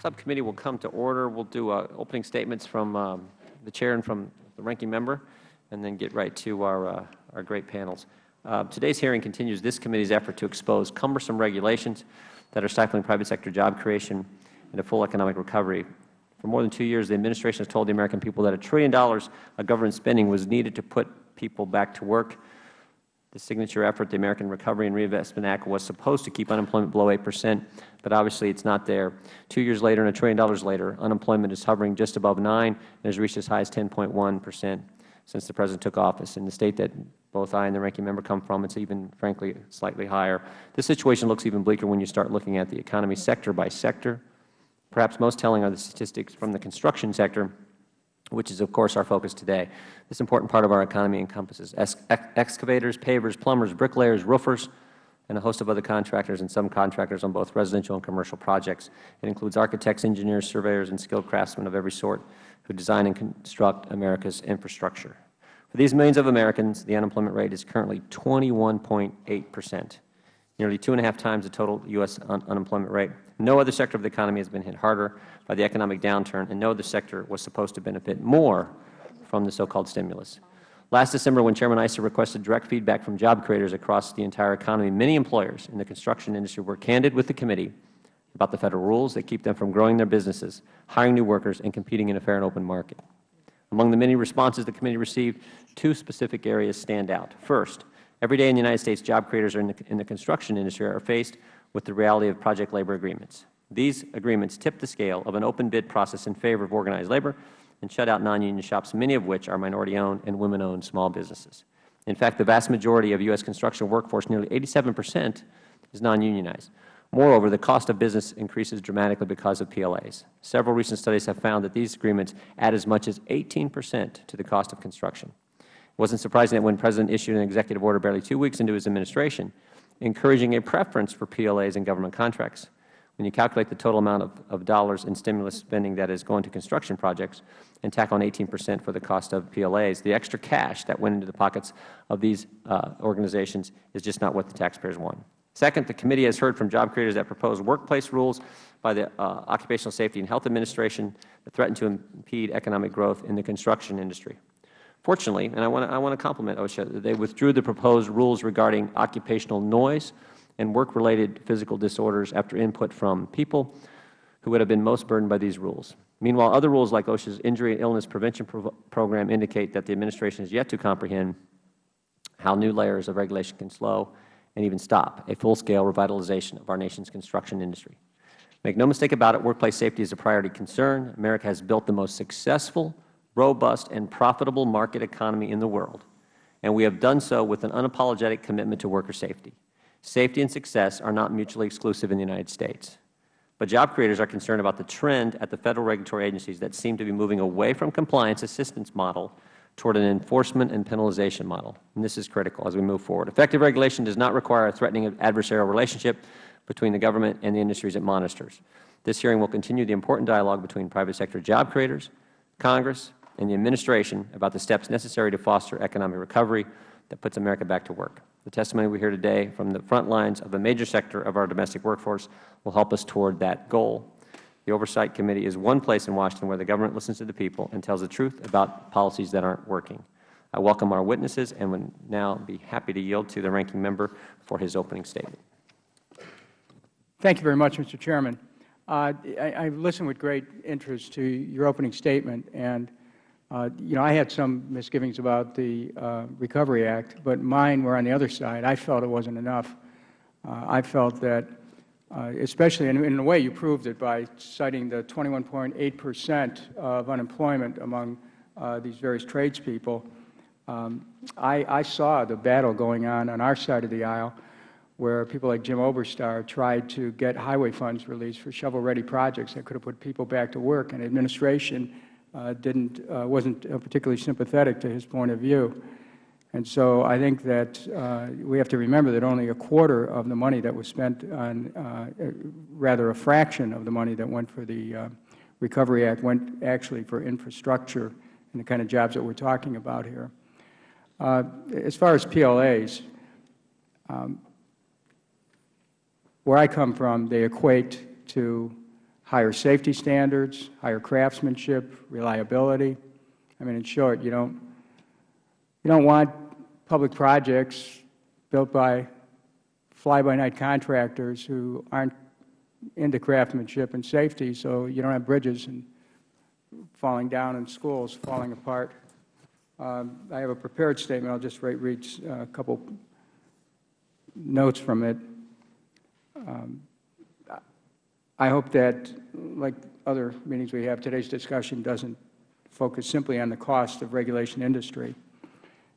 subcommittee will come to order. We'll do uh, opening statements from um, the chair and from the ranking member, and then get right to our, uh, our great panels. Uh, today's hearing continues this committee's effort to expose cumbersome regulations that are stifling private sector job creation and a full economic recovery. For more than two years, the Administration has told the American people that a trillion dollars of government spending was needed to put people back to work. The signature effort, the American Recovery and Reinvestment Act, was supposed to keep unemployment below 8 percent, but obviously it is not there. Two years later and a trillion dollars later, unemployment is hovering just above 9 and has reached as high as 10.1 percent since the President took office. In the State that both I and the Ranking Member come from, it is even, frankly, slightly higher. This situation looks even bleaker when you start looking at the economy sector by sector. Perhaps most telling are the statistics from the construction sector, which is, of course, our focus today. This important part of our economy encompasses excavators, pavers, plumbers, bricklayers, roofers, and a host of other contractors and subcontractors on both residential and commercial projects. It includes architects, engineers, surveyors, and skilled craftsmen of every sort who design and construct America's infrastructure. For these millions of Americans, the unemployment rate is currently 21.8 percent, nearly two and a half times the total U.S. Un unemployment rate. No other sector of the economy has been hit harder by the economic downturn, and no other sector was supposed to benefit more from the so-called stimulus. Last December, when Chairman Issa requested direct feedback from job creators across the entire economy, many employers in the construction industry were candid with the committee about the Federal rules that keep them from growing their businesses, hiring new workers, and competing in a fair and open market. Among the many responses the committee received, two specific areas stand out. First, every day in the United States, job creators in the, in the construction industry are faced with the reality of project labor agreements. These agreements tip the scale of an open bid process in favor of organized labor and shut out non-union shops, many of which are minority-owned and women-owned small businesses. In fact, the vast majority of U.S. construction workforce, nearly 87 percent, is non-unionized. Moreover, the cost of business increases dramatically because of PLAs. Several recent studies have found that these agreements add as much as 18 percent to the cost of construction. It wasn't surprising that when President issued an executive order barely two weeks into his administration encouraging a preference for PLAs in government contracts, when you calculate the total amount of, of dollars in stimulus spending that is going to construction projects and tack on 18 percent for the cost of PLAs, the extra cash that went into the pockets of these uh, organizations is just not what the taxpayers want. Second, the committee has heard from job creators that propose workplace rules by the uh, Occupational Safety and Health Administration that threaten to impede economic growth in the construction industry. Fortunately, and I want to, I want to compliment OSHA, they withdrew the proposed rules regarding occupational noise and work-related physical disorders after input from people who would have been most burdened by these rules. Meanwhile, other rules like OSHA's Injury and Illness Prevention Pro Program indicate that the Administration has yet to comprehend how new layers of regulation can slow and even stop a full-scale revitalization of our nation's construction industry. Make no mistake about it, workplace safety is a priority concern. America has built the most successful, robust, and profitable market economy in the world, and we have done so with an unapologetic commitment to worker safety. Safety and success are not mutually exclusive in the United States. But job creators are concerned about the trend at the Federal regulatory agencies that seem to be moving away from compliance assistance model toward an enforcement and penalization model. And this is critical as we move forward. Effective regulation does not require a threatening adversarial relationship between the government and the industries it monitors. This hearing will continue the important dialogue between private sector job creators, Congress, and the Administration about the steps necessary to foster economic recovery that puts America back to work. The testimony we hear today from the front lines of a major sector of our domestic workforce will help us toward that goal. The Oversight Committee is one place in Washington where the government listens to the people and tells the truth about policies that aren't working. I welcome our witnesses and would now be happy to yield to the Ranking Member for his opening statement. Thank you very much, Mr. Chairman. Uh, I, I listened with great interest to your opening statement, and you know, I had some misgivings about the uh, Recovery Act, but mine were on the other side. I felt it wasn't enough. Uh, I felt that, uh, especially in, in, a way you proved it by citing the 21.8 percent of unemployment among uh, these various tradespeople. Um, I, I, saw the battle going on on our side of the aisle where people like Jim Oberstar tried to get highway funds released for shovel-ready projects that could have put people back to work, and administration uh, didn't, uh, wasn't uh, particularly sympathetic to his point of view. And so I think that uh, we have to remember that only a quarter of the money that was spent on, uh, rather a fraction of the money that went for the uh, Recovery Act went actually for infrastructure and the kind of jobs that we are talking about here. as far as PLAs, um, where I come from, they equate to higher safety standards, higher craftsmanship, reliability. I mean, in short, you don't, you don't want public projects built by fly-by-night contractors who aren't into craftsmanship and safety, so you don't have bridges and falling down and schools falling apart. Um, I have a prepared statement. I'll just read, uh, a couple notes from it. Um, I hope that, like other meetings we have, today's discussion doesn't focus simply on the cost of regulation industry,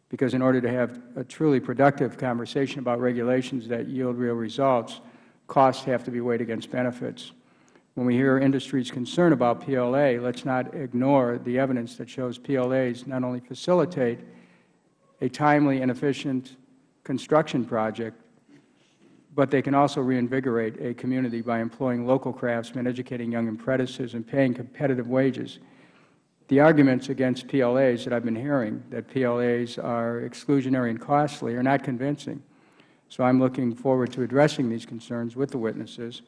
because in order to have a truly productive conversation about regulations that yield real results, costs have to be weighed against benefits. When we hear industry's concern about PLA, let's not ignore the evidence that shows PLAs not only facilitate a timely and efficient construction project, but they can also reinvigorate a community by employing local craftsmen, educating young apprentices, and paying competitive wages. The arguments against PLAs that I have been hearing, that PLAs are exclusionary and costly, are not convincing. So I am looking forward to addressing these concerns with the witnesses.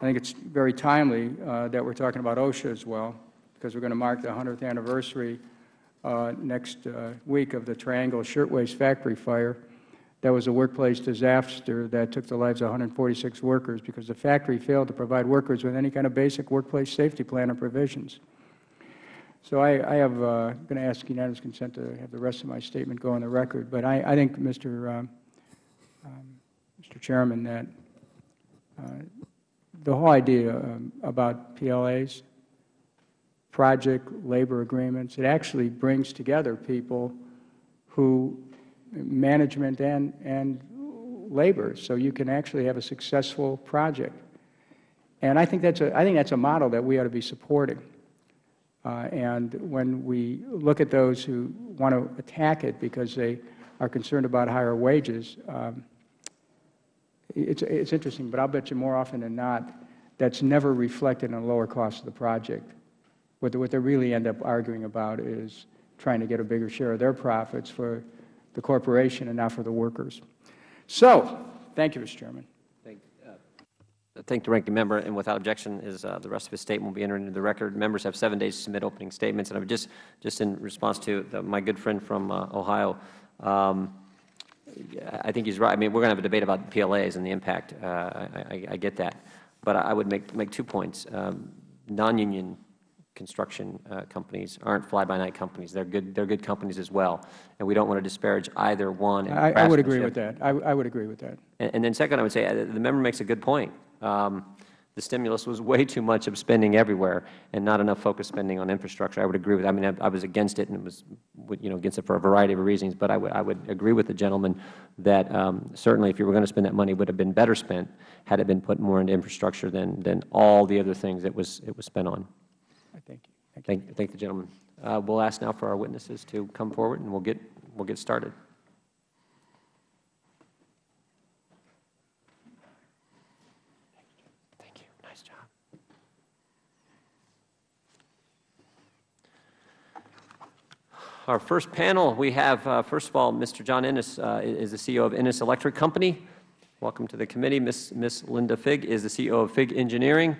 I think it is very timely uh, that we are talking about OSHA as well, because we are going to mark the 100th anniversary uh, next uh, week of the Triangle Shirtwaist Factory fire. That was a workplace disaster that took the lives of 146 workers because the factory failed to provide workers with any kind of basic workplace safety plan or provisions. So I, I have uh, going to ask unanimous consent to have the rest of my statement go on the record. But I, I think, Mr. Um, um, Mr. Chairman, that uh, the whole idea um, about PLAs, project labor agreements, it actually brings together people who management and, and labor, so you can actually have a successful project. And I think that's a, I think that's a model that we ought to be supporting. Uh, and when we look at those who want to attack it because they are concerned about higher wages, um, it's, it's interesting, but I'll bet you more often than not that's never reflected in lower cost of the project. What what they really end up arguing about is trying to get a bigger share of their profits for the corporation and not for the workers. So, thank you, Mr. Chairman. Thank, uh, thank the ranking member, and without objection, is uh, the rest of his statement will be entered into the record. Members have seven days to submit opening statements, and I would just, just in response to the, my good friend from uh, Ohio, um, I think he's right. I mean, we're going to have a debate about PLAs and the impact. Uh, I, I, I, get that, but I would make make two points. Um, Non-union construction uh, companies aren't fly-by-night companies. They're good. They're good companies as well, and we don't want to disparage either one. I, I, would agree with that. I, I, would agree with that. And, and, then second, I would say uh, the member makes a good point. Um, the stimulus was way too much of spending everywhere and not enough focus spending on infrastructure. I would agree with. That. I mean, I, I was against it and it was, you know, against it for a variety of reasons. But I would, I would agree with the gentleman that um, certainly, if you were going to spend that money, it would have been better spent had it been put more into infrastructure than than all the other things it was it was spent on. Thank you. Thank, the gentleman. Uh, we'll ask now for our witnesses to come forward, and we'll get we'll get started. Thank you. Nice job. Our first panel, we have, uh, first of all, Mr. John Ennis uh, is the CEO of Ennis Electric Company. Welcome to the committee. Ms. Ms. Linda Figg is the CEO of Figg Engineering.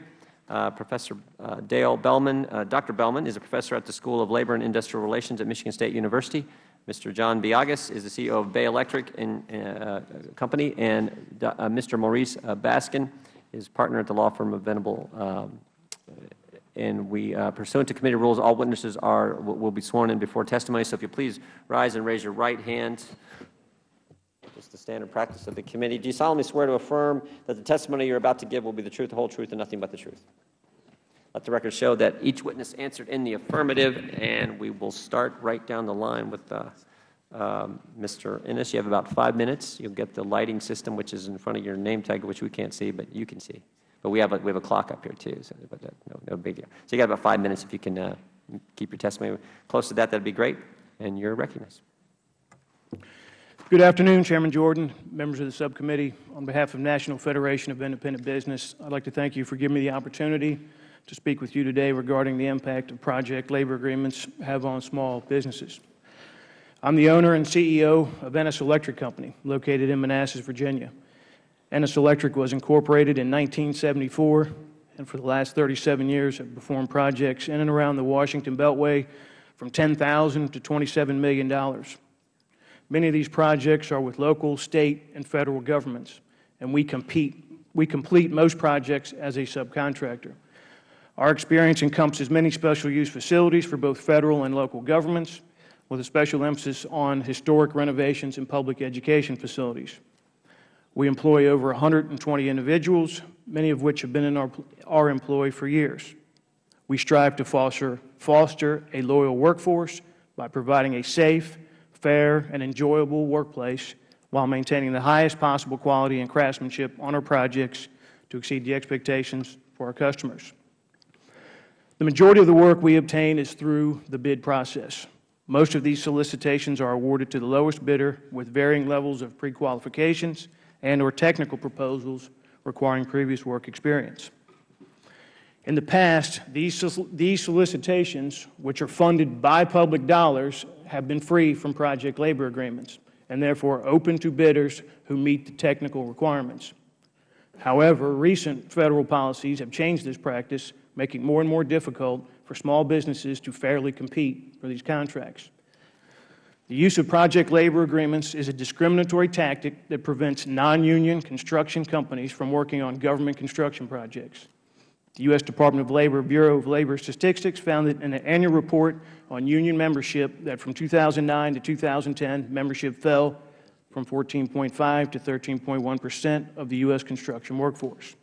Uh, professor uh, Dale Belman. Uh, Dr. Belman is a professor at the School of Labor and Industrial Relations at Michigan State University. Mr. John Biagas is the CEO of Bay Electric and, uh, Company, and uh, Mr. Maurice Baskin is partner at the law firm of Venable. Um, and we, pursuant to committee rules, all witnesses are will be sworn in before testimony. So if you please rise and raise your right hand just the standard practice of the committee. Do you solemnly swear to affirm that the testimony you are about to give will be the truth, the whole truth, and nothing but the truth? Let the record show that each witness answered in the affirmative, and we will start right down the line with uh, um, Mr. Ennis. You have about five minutes. You'll get the lighting system, which is in front of your name tag, which we can't see, but you can see. But we have a, we have a clock up here, too, so but that, no, no big deal. So you got about five minutes. If you can uh, keep your testimony close to that, that would be great, and you're recognized. Good afternoon, Chairman Jordan, members of the subcommittee. On behalf of National Federation of Independent Business, I'd like to thank you for giving me the opportunity to speak with you today regarding the impact of project labor agreements have on small businesses. I'm the owner and CEO of Ennis Electric Company, located in Manassas, Virginia. Ennis Electric was incorporated in 1974, and for the last 37 years have performed projects in and around the Washington Beltway from 10,000 to $27 million. Many of these projects are with local, state, and federal governments, and we compete. We complete most projects as a subcontractor. Our experience encompasses many special use facilities for both federal and local governments, with a special emphasis on historic renovations and public education facilities. We employ over 120 individuals, many of which have been in our, our employ for years. We strive to foster, foster a loyal workforce by providing a safe, fair, and enjoyable workplace while maintaining the highest possible quality and craftsmanship on our projects to exceed the expectations for our customers. The majority of the work we obtain is through the bid process. Most of these solicitations are awarded to the lowest bidder with varying levels of prequalifications and or technical proposals requiring previous work experience. In the past, these, these solicitations, which are funded by public dollars, have been free from project labor agreements and therefore open to bidders who meet the technical requirements. However, recent Federal policies have changed this practice, making it more and more difficult for small businesses to fairly compete for these contracts. The use of project labor agreements is a discriminatory tactic that prevents non-union construction companies from working on government construction projects. The U.S. Department of Labor Bureau of Labor Statistics found that in an annual report on union membership that from 2009 to 2010, membership fell from 14.5 to 13.1 percent of the U.S. construction workforce.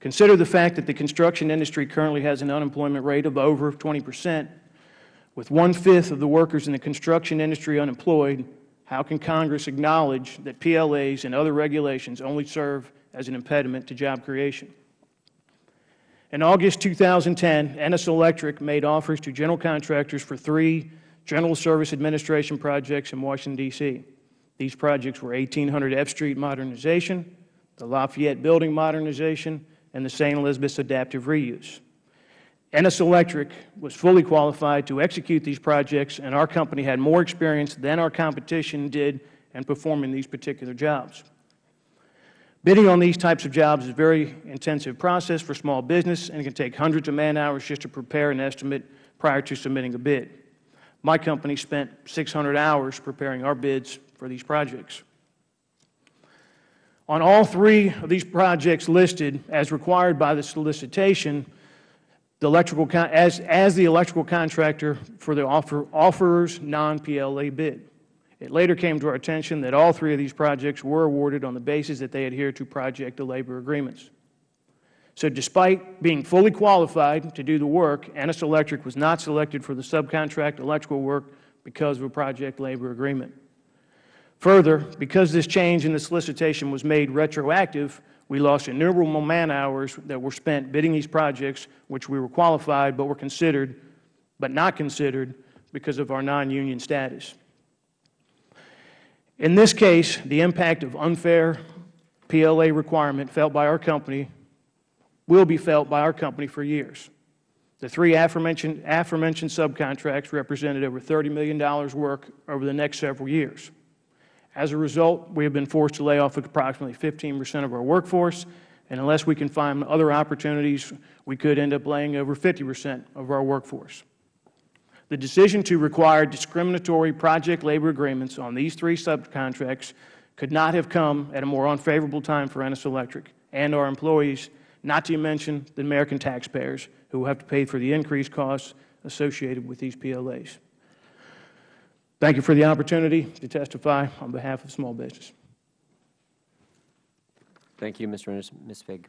Consider the fact that the construction industry currently has an unemployment rate of over 20 percent with one-fifth of the workers in the construction industry unemployed, how can Congress acknowledge that PLAs and other regulations only serve as an impediment to job creation? In August 2010, Ennis Electric made offers to general contractors for three General Service Administration projects in Washington, D.C. These projects were 1800 F Street modernization, the Lafayette Building modernization, and the St. Elizabeth's adaptive reuse. Ennis Electric was fully qualified to execute these projects, and our company had more experience than our competition did in performing these particular jobs. Bidding on these types of jobs is a very intensive process for small business and it can take hundreds of man-hours just to prepare an estimate prior to submitting a bid. My company spent 600 hours preparing our bids for these projects. On all three of these projects listed as required by the solicitation, the electrical as, as the electrical contractor for the offer, offerer's non-PLA bid. It later came to our attention that all three of these projects were awarded on the basis that they adhered to project labor agreements. So despite being fully qualified to do the work, Ennis Electric was not selected for the subcontract electrical work because of a project labor agreement. Further, because this change in the solicitation was made retroactive, we lost innumerable man-hours that were spent bidding these projects, which we were qualified but were considered, but not considered because of our non-union status. In this case, the impact of unfair PLA requirement felt by our company will be felt by our company for years. The three aforementioned, aforementioned subcontracts represented over $30 million work over the next several years. As a result, we have been forced to lay off approximately 15 percent of our workforce, and unless we can find other opportunities, we could end up laying over 50 percent of our workforce. The decision to require discriminatory project labor agreements on these three subcontracts could not have come at a more unfavorable time for Ennis Electric and our employees, not to mention the American taxpayers who will have to pay for the increased costs associated with these PLAs. Thank you for the opportunity to testify on behalf of small business. Thank you, Mr. Ennis. Ms. Figg.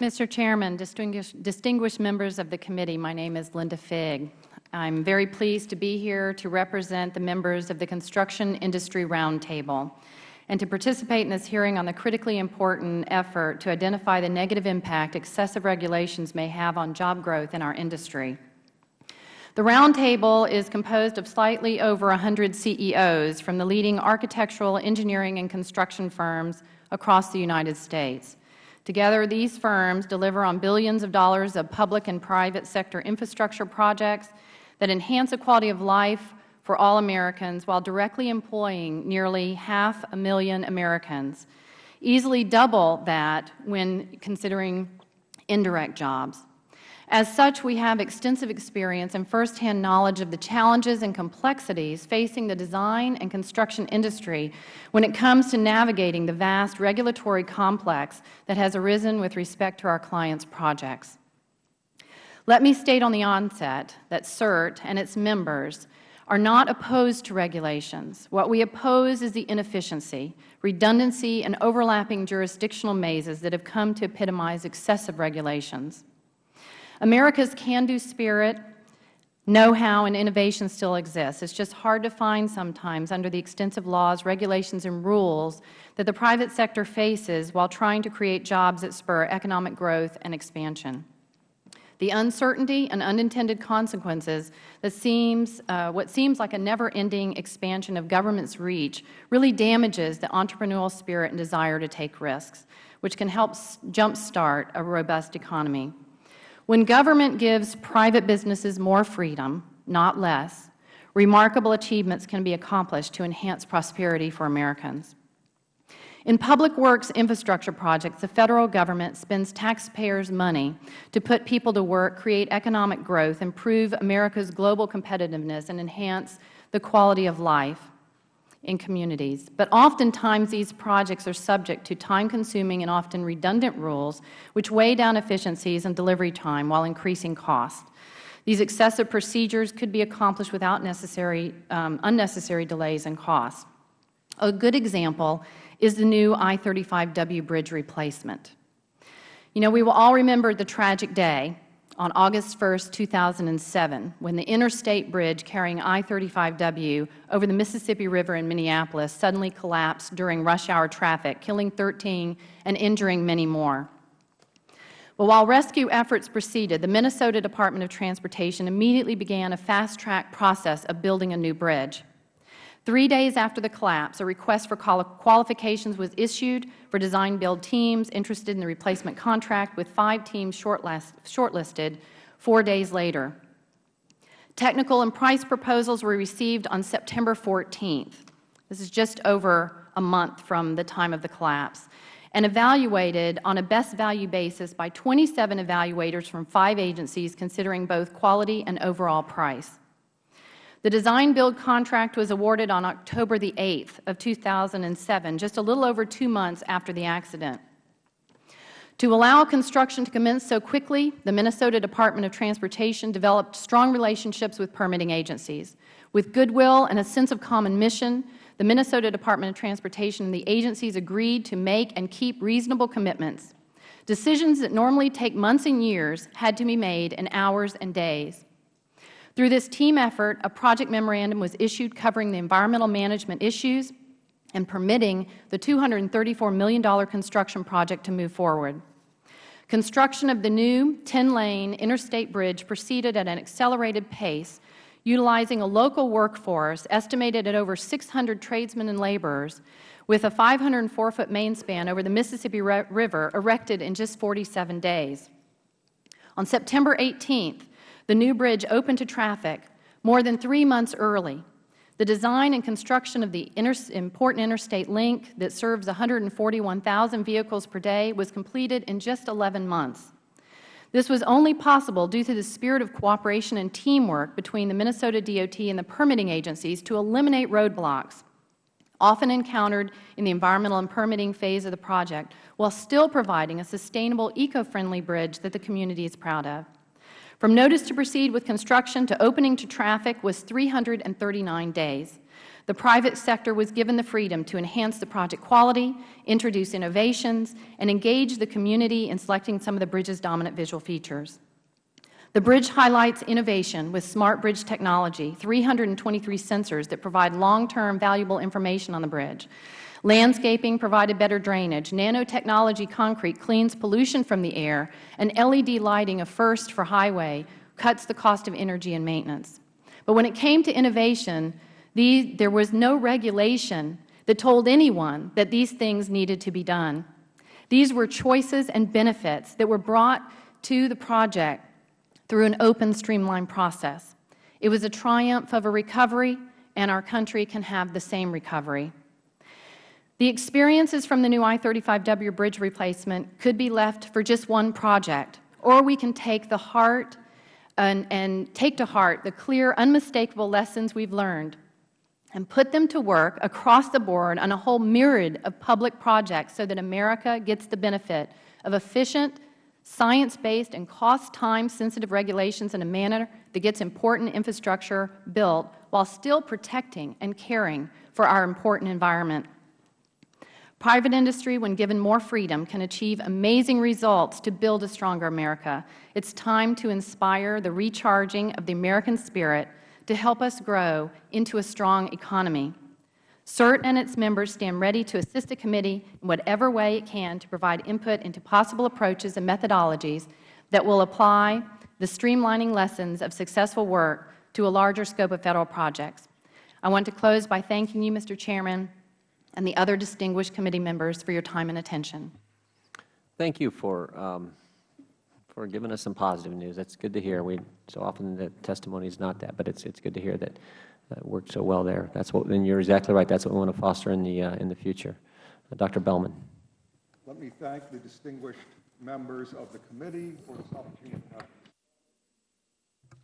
Mr. Chairman, distinguished, distinguished members of the committee, my name is Linda Figg. I'm very pleased to be here to represent the members of the Construction Industry Roundtable and to participate in this hearing on the critically important effort to identify the negative impact excessive regulations may have on job growth in our industry. The roundtable is composed of slightly over 100 CEOs from the leading architectural, engineering, and construction firms across the United States. Together, these firms deliver on billions of dollars of public and private sector infrastructure projects that enhance the quality of life for all Americans while directly employing nearly half a million Americans. easily double that when considering indirect jobs. As such, we have extensive experience and firsthand knowledge of the challenges and complexities facing the design and construction industry when it comes to navigating the vast regulatory complex that has arisen with respect to our clients' projects. Let me state on the onset that CIRT and its members are not opposed to regulations. What we oppose is the inefficiency, redundancy, and overlapping jurisdictional mazes that have come to epitomize excessive regulations. America's can-do spirit, know-how, and innovation still exists. It's just hard to find sometimes under the extensive laws, regulations, and rules that the private sector faces while trying to create jobs that spur economic growth and expansion. The uncertainty and unintended consequences that seems, uh, what seems like a never-ending expansion of government's reach really damages the entrepreneurial spirit and desire to take risks, which can help jumpstart a robust economy. When government gives private businesses more freedom, not less, remarkable achievements can be accomplished to enhance prosperity for Americans. In public works infrastructure projects, the Federal Government spends taxpayers' money to put people to work, create economic growth, improve America's global competitiveness, and enhance the quality of life in communities. But oftentimes these projects are subject to time-consuming and often redundant rules which weigh down efficiencies and delivery time while increasing cost. These excessive procedures could be accomplished without necessary, um, unnecessary delays and costs. A good example is the new I-35W bridge replacement. You know, we will all remember the tragic day on August 1, 2007, when the interstate bridge carrying I-35W over the Mississippi River in Minneapolis suddenly collapsed during rush hour traffic, killing 13 and injuring many more. Well, while rescue efforts proceeded, the Minnesota Department of Transportation immediately began a fast-track process of building a new bridge. Three days after the collapse, a request for qualifications was issued for design-build teams interested in the replacement contract, with five teams shortlisted four days later. Technical and price proposals were received on September 14th. This is just over a month from the time of the collapse, and evaluated on a best value basis by 27 evaluators from five agencies considering both quality and overall price. The design-build contract was awarded on October the 8th of 2007, just a little over two months after the accident. To allow construction to commence so quickly, the Minnesota Department of Transportation developed strong relationships with permitting agencies. With goodwill and a sense of common mission, the Minnesota Department of Transportation and the agencies agreed to make and keep reasonable commitments. Decisions that normally take months and years had to be made in hours and days. Through this team effort, a project memorandum was issued covering the environmental management issues and permitting the $234 million construction project to move forward. Construction of the new 10-lane interstate bridge proceeded at an accelerated pace, utilizing a local workforce estimated at over 600 tradesmen and laborers, with a 504-foot main span over the Mississippi River erected in just 47 days. On September 18th, the new bridge opened to traffic more than three months early. The design and construction of the inter important interstate link that serves 141,000 vehicles per day was completed in just 11 months. This was only possible due to the spirit of cooperation and teamwork between the Minnesota DOT and the permitting agencies to eliminate roadblocks often encountered in the environmental and permitting phase of the project, while still providing a sustainable, eco-friendly bridge that the community is proud of. From notice to proceed with construction to opening to traffic was 339 days. The private sector was given the freedom to enhance the project quality, introduce innovations, and engage the community in selecting some of the bridge's dominant visual features. The bridge highlights innovation with smart bridge technology, 323 sensors that provide long-term valuable information on the bridge. Landscaping provided better drainage. Nanotechnology concrete cleans pollution from the air. And LED lighting, a first for highway, cuts the cost of energy and maintenance. But when it came to innovation, these, there was no regulation that told anyone that these things needed to be done. These were choices and benefits that were brought to the project through an open, streamlined process. It was a triumph of a recovery, and our country can have the same recovery. The experiences from the new I-35W bridge replacement could be left for just one project, or we can take the heart and, and take to heart the clear, unmistakable lessons we have learned and put them to work across the board on a whole myriad of public projects so that America gets the benefit of efficient, science-based, and cost-time sensitive regulations in a manner that gets important infrastructure built while still protecting and caring for our important environment. Private industry, when given more freedom, can achieve amazing results to build a stronger America. It is time to inspire the recharging of the American spirit to help us grow into a strong economy. CIRT and its members stand ready to assist the committee in whatever way it can to provide input into possible approaches and methodologies that will apply the streamlining lessons of successful work to a larger scope of Federal projects. I want to close by thanking you, Mr. Chairman, and the other distinguished committee members for your time and attention. Thank you for, um, for giving us some positive news. That's good to hear. We, so often the testimony is not that, but it's, it's good to hear that it worked so well there. That's what, and you're exactly right. That's what we want to foster in the, uh, in the future. Uh, Dr. Belman. Let me thank the distinguished members of the committee for this opportunity to have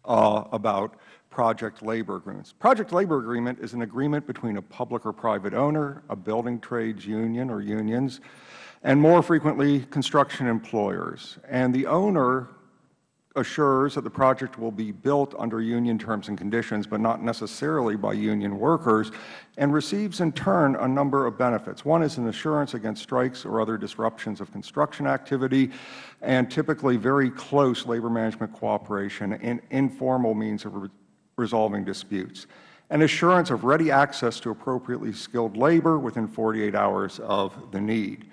Uh, about project labor agreements. Project labor agreement is an agreement between a public or private owner, a building trades union or unions, and more frequently construction employers. And the owner assures that the project will be built under union terms and conditions, but not necessarily by union workers, and receives in turn a number of benefits. One is an assurance against strikes or other disruptions of construction activity, and typically very close labor management cooperation and informal means of re resolving disputes. An assurance of ready access to appropriately skilled labor within 48 hours of the need.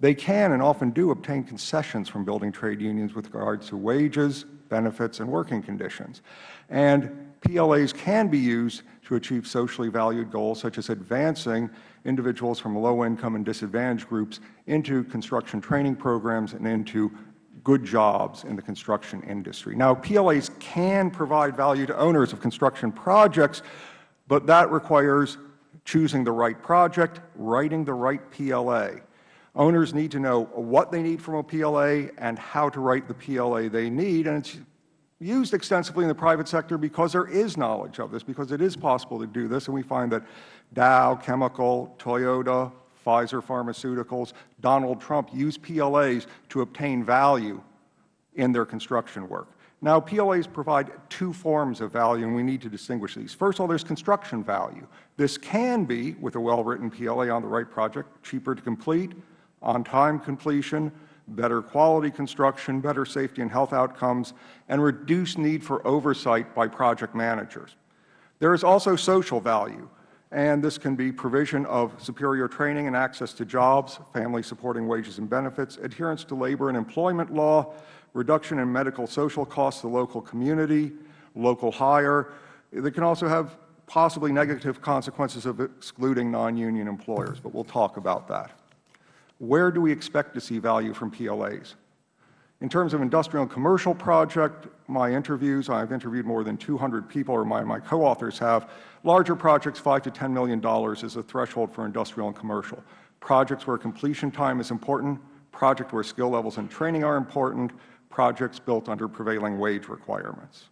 They can and often do obtain concessions from building trade unions with regards to wages, benefits, and working conditions. And PLAs can be used to achieve socially valued goals such as advancing individuals from low-income and disadvantaged groups into construction training programs and into good jobs in the construction industry. Now, PLAs can provide value to owners of construction projects, but that requires choosing the right project, writing the right PLA. Owners need to know what they need from a PLA and how to write the PLA they need, and it's used extensively in the private sector because there is knowledge of this, because it is possible to do this, and we find that Dow Chemical, Toyota, Pfizer Pharmaceuticals, Donald Trump use PLAs to obtain value in their construction work. Now, PLAs provide two forms of value, and we need to distinguish these. First of all, there is construction value. This can be, with a well-written PLA on the right project, cheaper to complete, on-time completion, better quality construction, better safety and health outcomes, and reduced need for oversight by project managers. There is also social value, and this can be provision of superior training and access to jobs, family supporting wages and benefits, adherence to labor and employment law, reduction in medical social costs to the local community, local hire. They can also have possibly negative consequences of excluding non-union employers, but we will talk about that. Where do we expect to see value from PLAs? In terms of industrial and commercial project, my interviews, I have interviewed more than 200 people, or my, my co-authors have. Larger projects, 5 to $10 million is a threshold for industrial and commercial. Projects where completion time is important, projects where skill levels and training are important, projects built under prevailing wage requirements.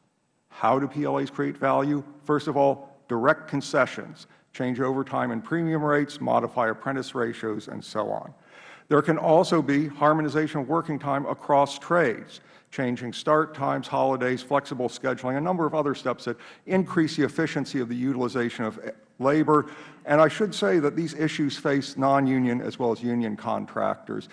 How do PLAs create value? First of all, direct concessions, change overtime and premium rates, modify apprentice ratios, and so on. There can also be harmonization of working time across trades, changing start times, holidays, flexible scheduling, a number of other steps that increase the efficiency of the utilization of labor. And I should say that these issues face non-union as well as union contractors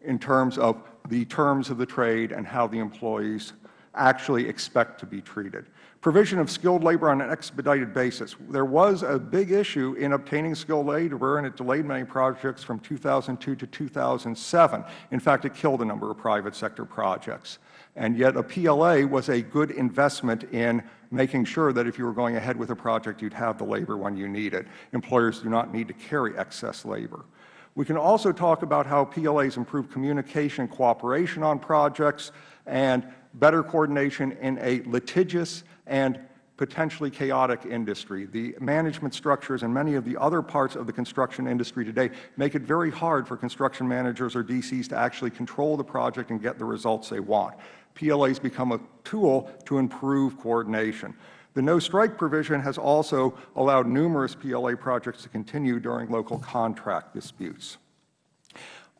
in terms of the terms of the trade and how the employees actually expect to be treated. Provision of skilled labor on an expedited basis. There was a big issue in obtaining skilled labor, and it delayed many projects from 2002 to 2007. In fact, it killed a number of private sector projects. And yet a PLA was a good investment in making sure that if you were going ahead with a project, you would have the labor when you need it. Employers do not need to carry excess labor. We can also talk about how PLAs improve communication cooperation on projects and better coordination in a litigious and potentially chaotic industry. The management structures and many of the other parts of the construction industry today make it very hard for construction managers or DCs to actually control the project and get the results they want. PLAs become a tool to improve coordination. The no-strike provision has also allowed numerous PLA projects to continue during local contract disputes.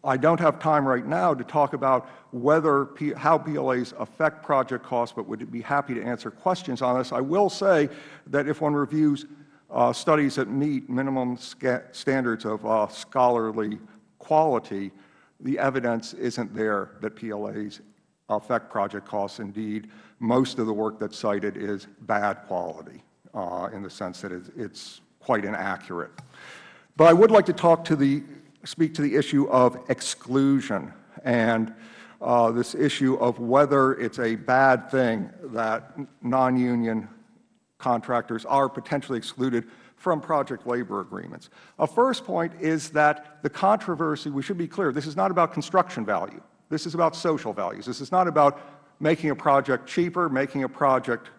I don't have time right now to talk about whether how PLAs affect project costs, but would be happy to answer questions on this. I will say that if one reviews uh, studies that meet minimum standards of uh, scholarly quality, the evidence isn't there that PLAs affect project costs. Indeed, most of the work that's cited is bad quality uh, in the sense that it's quite inaccurate. But I would like to talk to the speak to the issue of exclusion and uh, this issue of whether it's a bad thing that non-union contractors are potentially excluded from project labor agreements. A first point is that the controversy, we should be clear, this is not about construction value. This is about social values. This is not about making a project cheaper, making a project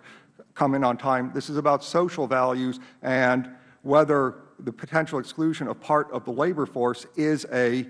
come in on time. This is about social values and whether the potential exclusion of part of the labor force is a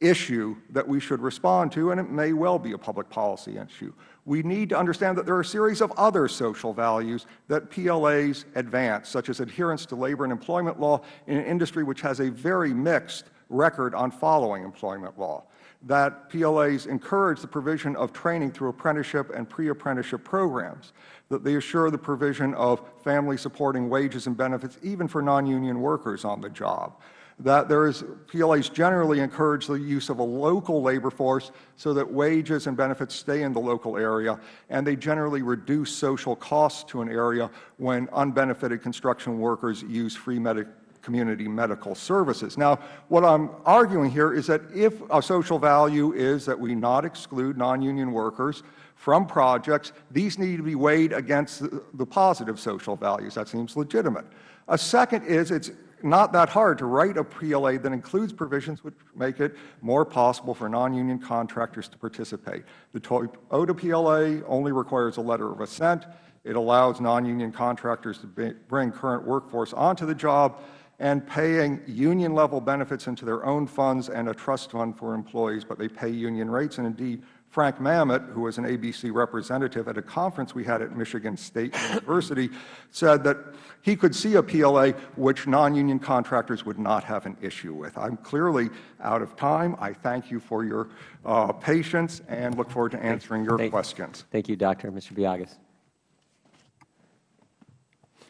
issue that we should respond to, and it may well be a public policy issue. We need to understand that there are a series of other social values that PLAs advance, such as adherence to labor and employment law in an industry which has a very mixed record on following employment law that PLAs encourage the provision of training through apprenticeship and pre-apprenticeship programs, that they assure the provision of family supporting wages and benefits even for non-union workers on the job, that there is PLAs generally encourage the use of a local labor force so that wages and benefits stay in the local area, and they generally reduce social costs to an area when unbenefited construction workers use free medical community medical services. Now, what I am arguing here is that if a social value is that we not exclude non-union workers from projects, these need to be weighed against the, positive social values. That seems legitimate. A second is it's not that hard to write a PLA that includes provisions which make it more possible for non-union contractors to participate. The Toyota PLA only requires a letter of assent. It allows non-union contractors to bring current workforce onto the job and paying union-level benefits into their own funds and a trust fund for employees, but they pay union rates. And indeed, Frank Mamet, who was an ABC representative at a conference we had at Michigan State University, said that he could see a PLA which non-union contractors would not have an issue with. I am clearly out of time. I thank you for your uh, patience and look forward to answering your thank, questions. Thank you, Doctor. Mr. Biagas.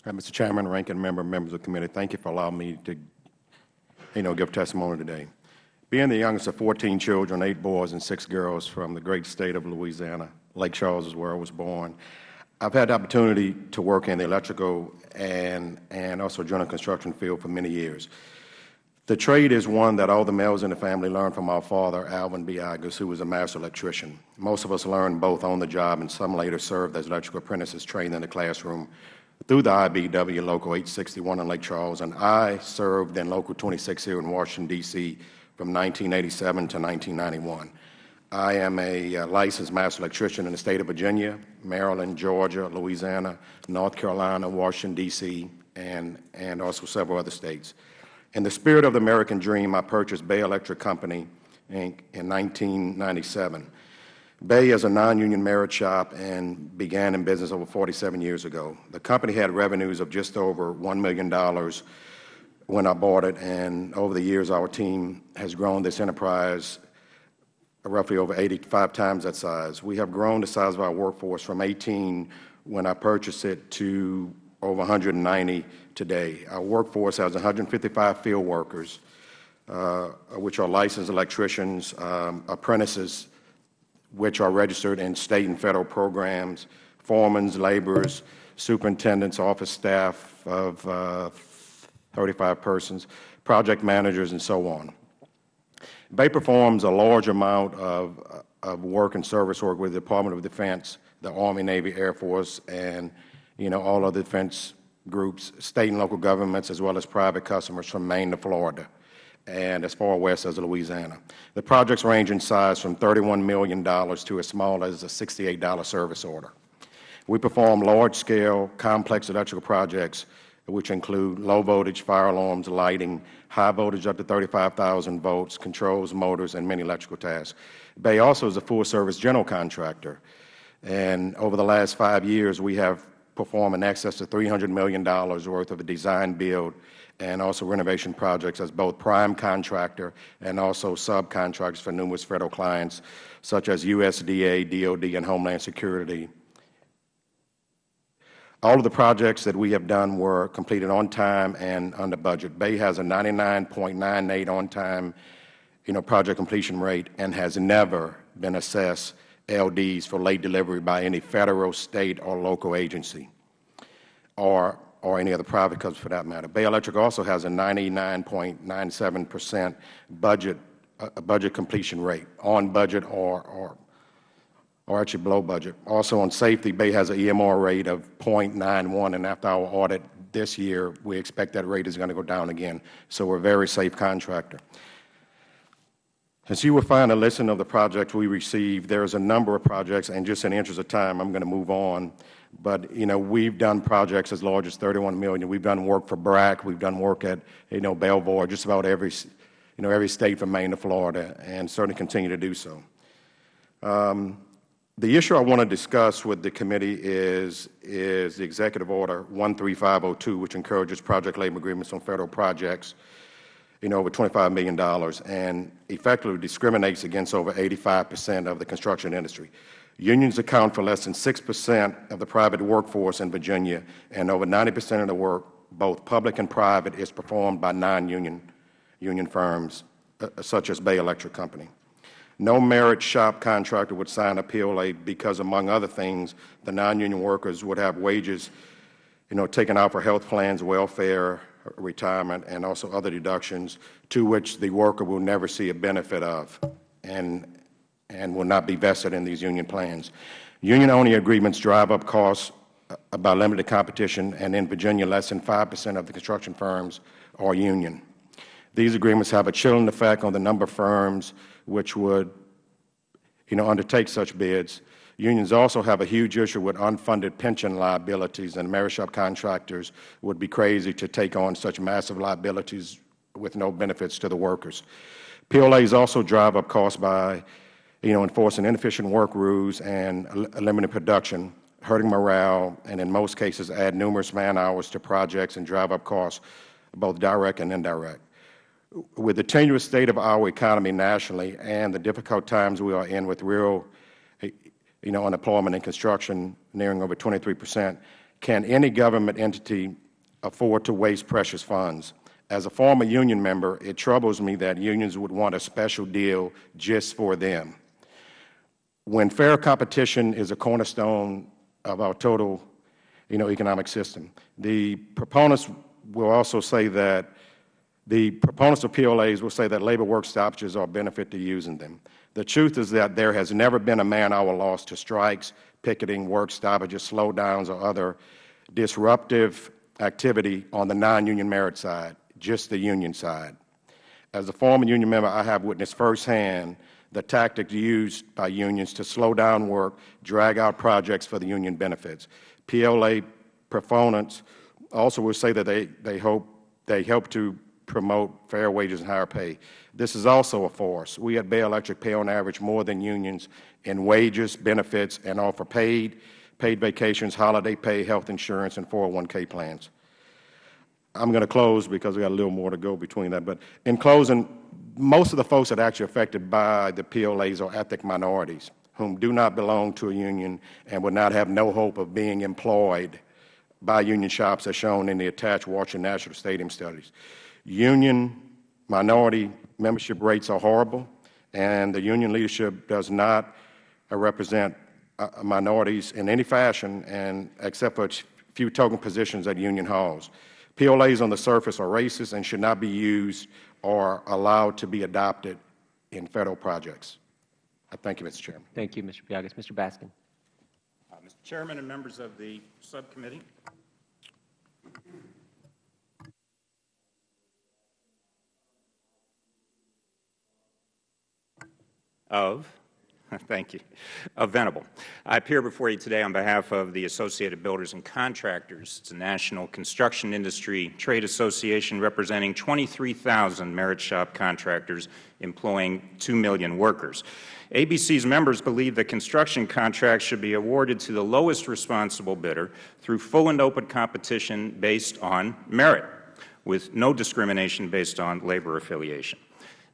Uh, Mr. Chairman, ranking member, members of the committee, thank you for allowing me to, you know, give testimony today. Being the youngest of 14 children, eight boys and six girls from the great state of Louisiana, Lake Charles is where I was born, I've had the opportunity to work in the electrical and, and also general construction field for many years. The trade is one that all the males in the family learned from our father, Alvin Biagas, who was a master electrician. Most of us learned both on the job, and some later served as electrical apprentices trained in the classroom through the IBEW Local 861 in Lake Charles, and I served in Local 26 here in Washington, D.C. from 1987 to 1991. I am a uh, licensed master electrician in the state of Virginia, Maryland, Georgia, Louisiana, North Carolina, Washington, D.C., and, and also several other states. In the spirit of the American dream, I purchased Bay Electric Company, Inc. in 1997. Bay is a non-union merit shop and began in business over 47 years ago. The company had revenues of just over $1 million when I bought it, and over the years our team has grown this enterprise roughly over 85 times that size. We have grown the size of our workforce from 18 when I purchased it to over 190 today. Our workforce has 155 field workers, uh, which are licensed electricians, um, apprentices, which are registered in State and Federal programs, foremen, laborers, superintendents, office staff of uh, 35 persons, project managers, and so on. Bay performs a large amount of, of work and service work with the Department of Defense, the Army, Navy, Air Force, and you know, all other defense groups, state and local governments, as well as private customers from Maine to Florida and as far west as Louisiana. The projects range in size from $31 million to as small as a $68 service order. We perform large-scale, complex electrical projects, which include low-voltage fire alarms, lighting, high voltage up to 35,000 volts, controls, motors, and many electrical tasks. Bay also is a full-service general contractor. And over the last five years, we have performed in excess of $300 million worth of a design, build, and also renovation projects as both prime contractor and also subcontractors for numerous Federal clients, such as USDA, DOD, and Homeland Security. All of the projects that we have done were completed on time and under budget. Bay has a 99.98 on-time you know, project completion rate and has never been assessed LDs for late delivery by any Federal, State, or local agency or, or any other private company for that matter. Bay Electric also has a 99.97 percent budget, uh, budget completion rate, on budget or, or, or actually below budget. Also on safety, Bay has an EMR rate of 0.91, and after our audit this year, we expect that rate is going to go down again. So we're a very safe contractor. As you will find a list of the projects we received, there is a number of projects, and just in the interest of time, I'm going to move on. But, you know, we've done projects as large as 31 million. We've done work for BRAC. We've done work at, you know, Belvoir, just about every, you know, every state from Maine to Florida, and certainly continue to do so. Um, the issue I want to discuss with the committee is, is the Executive Order 13502, which encourages project labor agreements on Federal projects you know, over $25 million and effectively discriminates against over 85 percent of the construction industry. Unions account for less than 6 percent of the private workforce in Virginia, and over 90 percent of the work, both public and private, is performed by non-union union firms, uh, such as Bay Electric Company. No merit shop contractor would sign a PLA because, among other things, the non-union workers would have wages you know, taken out for health plans, welfare, retirement, and also other deductions to which the worker will never see a benefit of and, and will not be vested in these union plans. Union-only agreements drive up costs uh, by limited competition, and in Virginia, less than 5 percent of the construction firms are union. These agreements have a chilling effect on the number of firms which would you know, undertake such bids Unions also have a huge issue with unfunded pension liabilities, and merit shop contractors would be crazy to take on such massive liabilities with no benefits to the workers. PLAs also drive up costs by you know, enforcing inefficient work rules and limiting production, hurting morale, and in most cases add numerous man hours to projects and drive up costs, both direct and indirect. With the tenuous state of our economy nationally and the difficult times we are in with real you know, unemployment in construction nearing over 23 percent, can any government entity afford to waste precious funds? As a former union member, it troubles me that unions would want a special deal just for them. When fair competition is a cornerstone of our total you know, economic system, the proponents will also say that the proponents of PLAs will say that labor work stoppages are a benefit to using them. The truth is that there has never been a man-hour loss to strikes, picketing, work stoppages, slowdowns, or other disruptive activity on the non-union merit side, just the union side. As a former union member, I have witnessed firsthand the tactics used by unions to slow down work, drag out projects for the union benefits. PLA proponents also will say that they, they hope they help to promote fair wages and higher pay. This is also a force. We at Bay Electric pay on average more than unions in wages, benefits, and offer paid, paid vacations, holiday pay, health insurance, and 401k plans. I'm going to close because we got a little more to go between that. But in closing, most of the folks that are actually affected by the PLAs are ethnic minorities whom do not belong to a union and would not have no hope of being employed by union shops as shown in the attached Washington National Stadium studies. Union minority membership rates are horrible, and the union leadership does not uh, represent uh, minorities in any fashion, and except for a few token positions at union halls. PLAs on the surface are racist and should not be used or allowed to be adopted in Federal projects. I thank you, Mr. Chairman. Thank you, Mr. Biagas. Mr. Baskin. Uh, Mr. Chairman and members of the subcommittee, of Thank you. Uh, Venable. I appear before you today on behalf of the Associated Builders and Contractors. It's a national construction industry trade association representing 23,000 merit shop contractors employing 2 million workers. ABC's members believe that construction contracts should be awarded to the lowest responsible bidder through full and open competition based on merit, with no discrimination based on labor affiliation.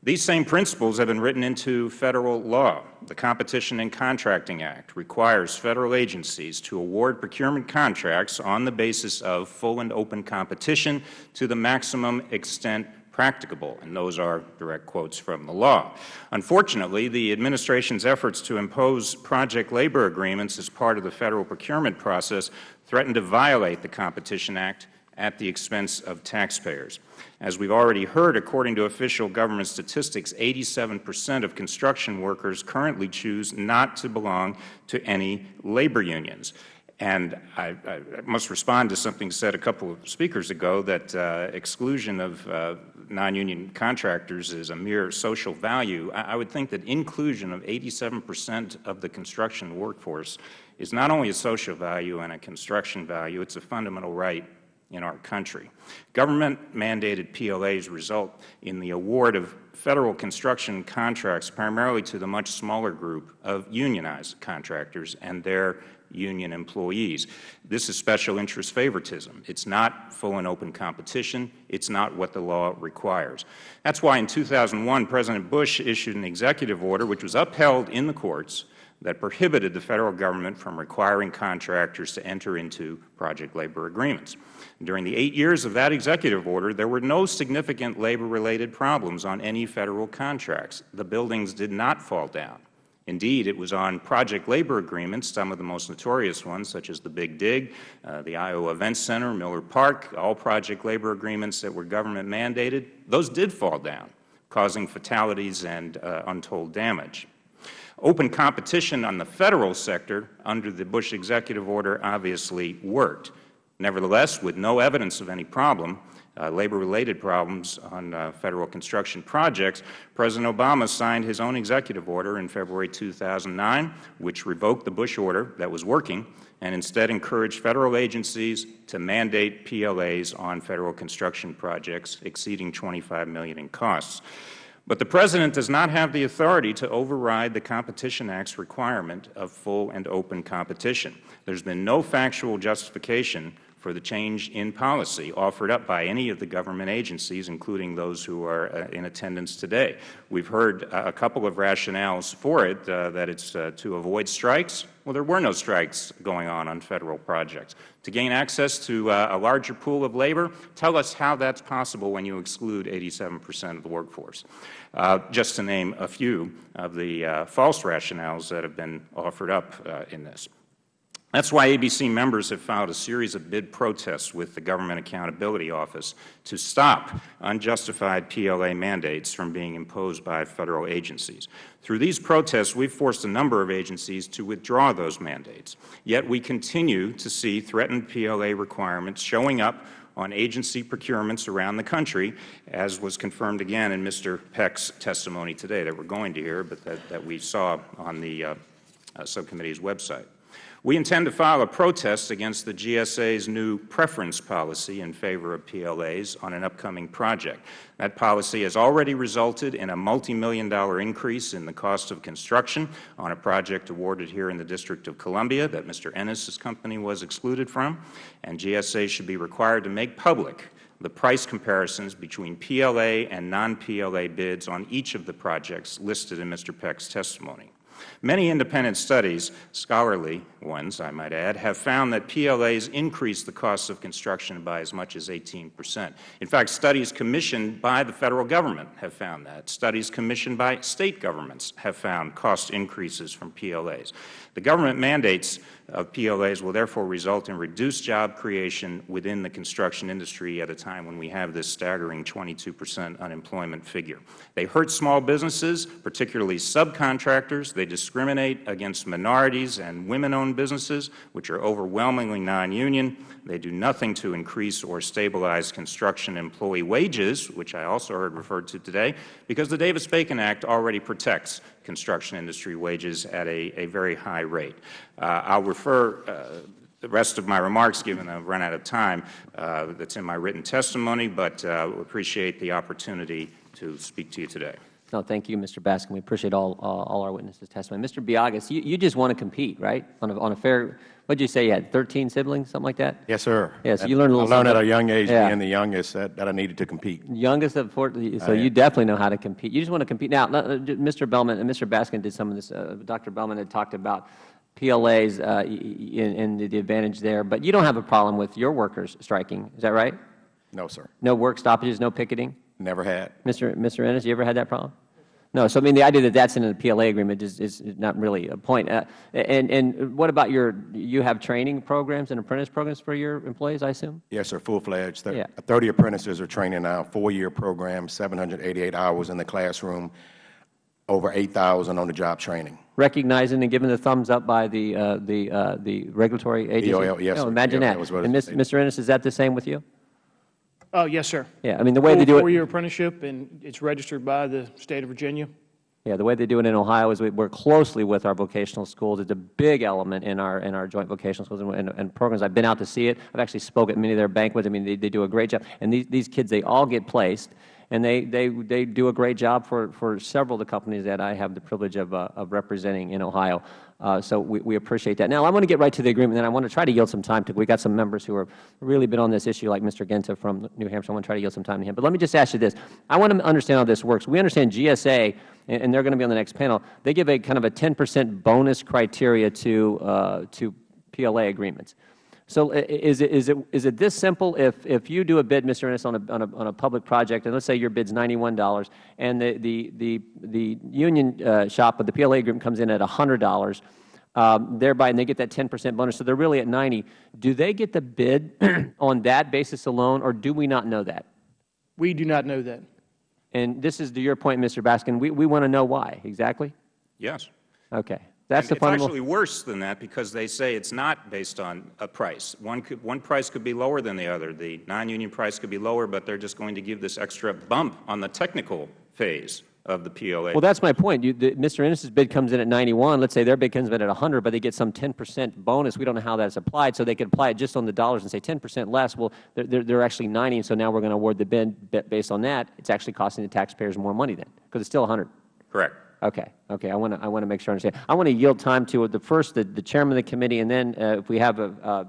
These same principles have been written into Federal law. The Competition and Contracting Act requires Federal agencies to award procurement contracts on the basis of full and open competition to the maximum extent practicable, and those are direct quotes from the law. Unfortunately, the Administration's efforts to impose project labor agreements as part of the Federal procurement process threaten to violate the Competition Act at the expense of taxpayers. As we have already heard, according to official government statistics, 87 percent of construction workers currently choose not to belong to any labor unions. And I, I, must respond to something said a couple of speakers ago that uh, exclusion of uh, non-union contractors is a mere social value. I, I would think that inclusion of 87 percent of the construction workforce is not only a social value and a construction value, it is a fundamental right in our country. Government-mandated PLAs result in the award of Federal construction contracts primarily to the much smaller group of unionized contractors and their union employees. This is special interest favoritism. It is not full and open competition. It is not what the law requires. That is why in 2001 President Bush issued an executive order which was upheld in the courts that prohibited the Federal Government from requiring contractors to enter into project labor agreements. During the eight years of that executive order, there were no significant labor-related problems on any Federal contracts. The buildings did not fall down. Indeed, it was on project labor agreements, some of the most notorious ones, such as the Big Dig, uh, the Iowa Events Center, Miller Park, all project labor agreements that were government mandated, those did fall down, causing fatalities and uh, untold damage. Open competition on the Federal sector under the Bush executive order obviously worked. Nevertheless, with no evidence of any problem, uh, labor-related problems on uh, Federal construction projects, President Obama signed his own executive order in February 2009, which revoked the Bush order that was working and instead encouraged Federal agencies to mandate PLAs on Federal construction projects exceeding 25 million in costs. But the President does not have the authority to override the Competition Act's requirement of full and open competition. There has been no factual justification for the change in policy offered up by any of the government agencies, including those who are uh, in attendance today. We have heard uh, a couple of rationales for it, uh, that it is uh, to avoid strikes. Well, there were no strikes going on on Federal projects. To gain access to uh, a larger pool of labor, tell us how that is possible when you exclude 87 percent of the workforce. Uh, just to name a few of the false rationales that have been offered up in this. That is why ABC members have filed a series of bid protests with the Government Accountability Office to stop unjustified PLA mandates from being imposed by Federal agencies. Through these protests, we have forced a number of agencies to withdraw those mandates. Yet we continue to see threatened PLA requirements showing up on agency procurements around the country, as was confirmed again in Mr. Peck's testimony today that we are going to hear, but that, that we saw on the uh, uh, subcommittee's website. We intend to file a protest against the GSA's new preference policy in favor of PLAs on an upcoming project. That policy has already resulted in a multimillion dollar increase in the cost of construction on a project awarded here in the District of Columbia that Mr. Ennis's company was excluded from, and GSA should be required to make public the price comparisons between PLA and non-PLA bids on each of the projects listed in Mr. Peck's testimony. Many independent studies, scholarly ones I might add, have found that PLAs increase the costs of construction by as much as 18 percent. In fact, studies commissioned by the Federal Government have found that. Studies commissioned by State governments have found cost increases from PLAs. The government mandates of PLAs will therefore result in reduced job creation within the construction industry at a time when we have this staggering 22 percent unemployment figure. They hurt small businesses, particularly subcontractors. They discriminate against minorities and women-owned businesses, which are overwhelmingly non-union. They do nothing to increase or stabilize construction employee wages, which I also heard referred to today, because the Davis-Bacon Act already protects construction industry wages at a, a very high rate. Uh, I'll refer uh, the rest of my remarks, given I've run out of time, uh, that's in my written testimony, but uh, appreciate the opportunity to speak to you today. No, thank you, Mr. Baskin. We appreciate all, uh, all our witnesses' testimony. Mr. Biagas, you, you just want to compete, right? On a, on a fair, what did you say, you had 13 siblings, something like that? Yes, sir. Yeah, so you learned a little I learned at a young age, Yeah. being the youngest, that, that I needed to compete. Youngest of four, so I you am. definitely know how to compete. You just want to compete. Now, uh, Mr. Belman and Mr. Baskin did some of this. Uh, Dr. Belman had talked about PLAs uh, y- y- and, and the advantage there, but you don't have a problem with your workers striking. Is that right? No, sir. No work stoppages, no picketing? Never had. Mr. Mr. Ennis, you ever had that problem? No. So, I mean, the idea that that's in the PLA agreement is, is not really a point. Uh, and, and what about your, you have training programs and apprentice programs for your employees, I assume? Yes, sir, full-fledged. Thir- Yeah. 30 apprentices are training now, four-year program, 788 hours in the classroom, over 8,000 on-the-job training. recognizing and given the thumbs up by the, uh, the, uh, the regulatory agency? EOL, yes, sir. Imagine EOL that. is what And Mr. Ennis, is that the same with you? Oh, yes, sir. Yeah, I mean, the way they do it, four-year apprenticeship, and it's registered by the State of Virginia. yeah, the way they do it in Ohio is we work closely with our vocational schools. It's a big element in our, in our joint vocational schools and, and, and programs. I've been out to see it. I've actually spoke at many of their banquets. I mean, they, they do a great job. And these, these kids, they all get placed, and they, they, they do a great job for, for several of the companies that I have the privilege of, uh, of representing in Ohio. Uh, so we, we appreciate that. Now, I want to get right to the agreement, and I want to try to yield some time to, we got some members who have really been on this issue, like Mr. Guinta from New Hampshire. I want to try to yield some time to him. But let me just ask you this. I want to understand how this works. We understand GSA, and, and they're going to be on the next panel, they give a kind of a 10 percent bonus criteria to, uh, to PLA agreements. So i- i- is it, is it, is it this simple? If, if you do a bid, Mr. Ennis, on a, on a, on a public project, and let's say your bid's $91, and the, the, the, the union uh, shop of the PLA group comes in at $100, um, thereby, and they get that 10 percent bonus, so they're really at 90, do they get the bid on that basis alone, or do we not know that? We do not know that. And this is to your point, Mr. Baskin, we, we want to know why, exactly? Yes. Okay. That's the And It's actually worse than that because they say it's not based on a price. One, could, one price could be lower than the other. The non-union price could be lower, but they're just going to give this extra bump on the technical phase of the PLA. Well, that's my point. You, the, Mr. Ennis's bid comes in at 91. Let's say their bid comes in at 100, but they get some 10 percent bonus. We don't know how that's applied, so they could apply it just on the dollars and say 10 percent less. Well, they're, they're, they're actually 90, and so now we're going to award the bid based on that. It's actually costing the taxpayers more money then, because it's still 100. Correct. Okay, okay. I want to I want to make sure I understand. I want to yield time to the first, the, the chairman of the committee, and then uh, if we have a, uh,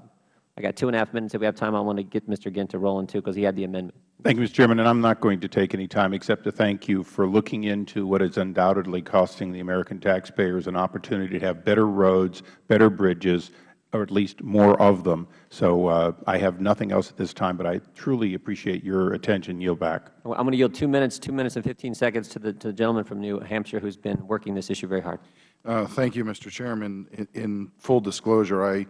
I got two and a half minutes. If we have time, I want to get Mr. Guinta rolling too, because he had the amendment. Thank you, Mr. Chairman, and I'm not going to take any time except to thank you for looking into what is undoubtedly costing the American taxpayers an opportunity to have better roads, better bridges, or at least more of them. So uh, I have nothing else at this time, but I truly appreciate your attention. Yield back. I'm going to yield two minutes, two minutes and 15 seconds to the, to the gentleman from New Hampshire who's been working this issue very hard. Uh, Thank you, Mr. Chairman. In- In full disclosure, I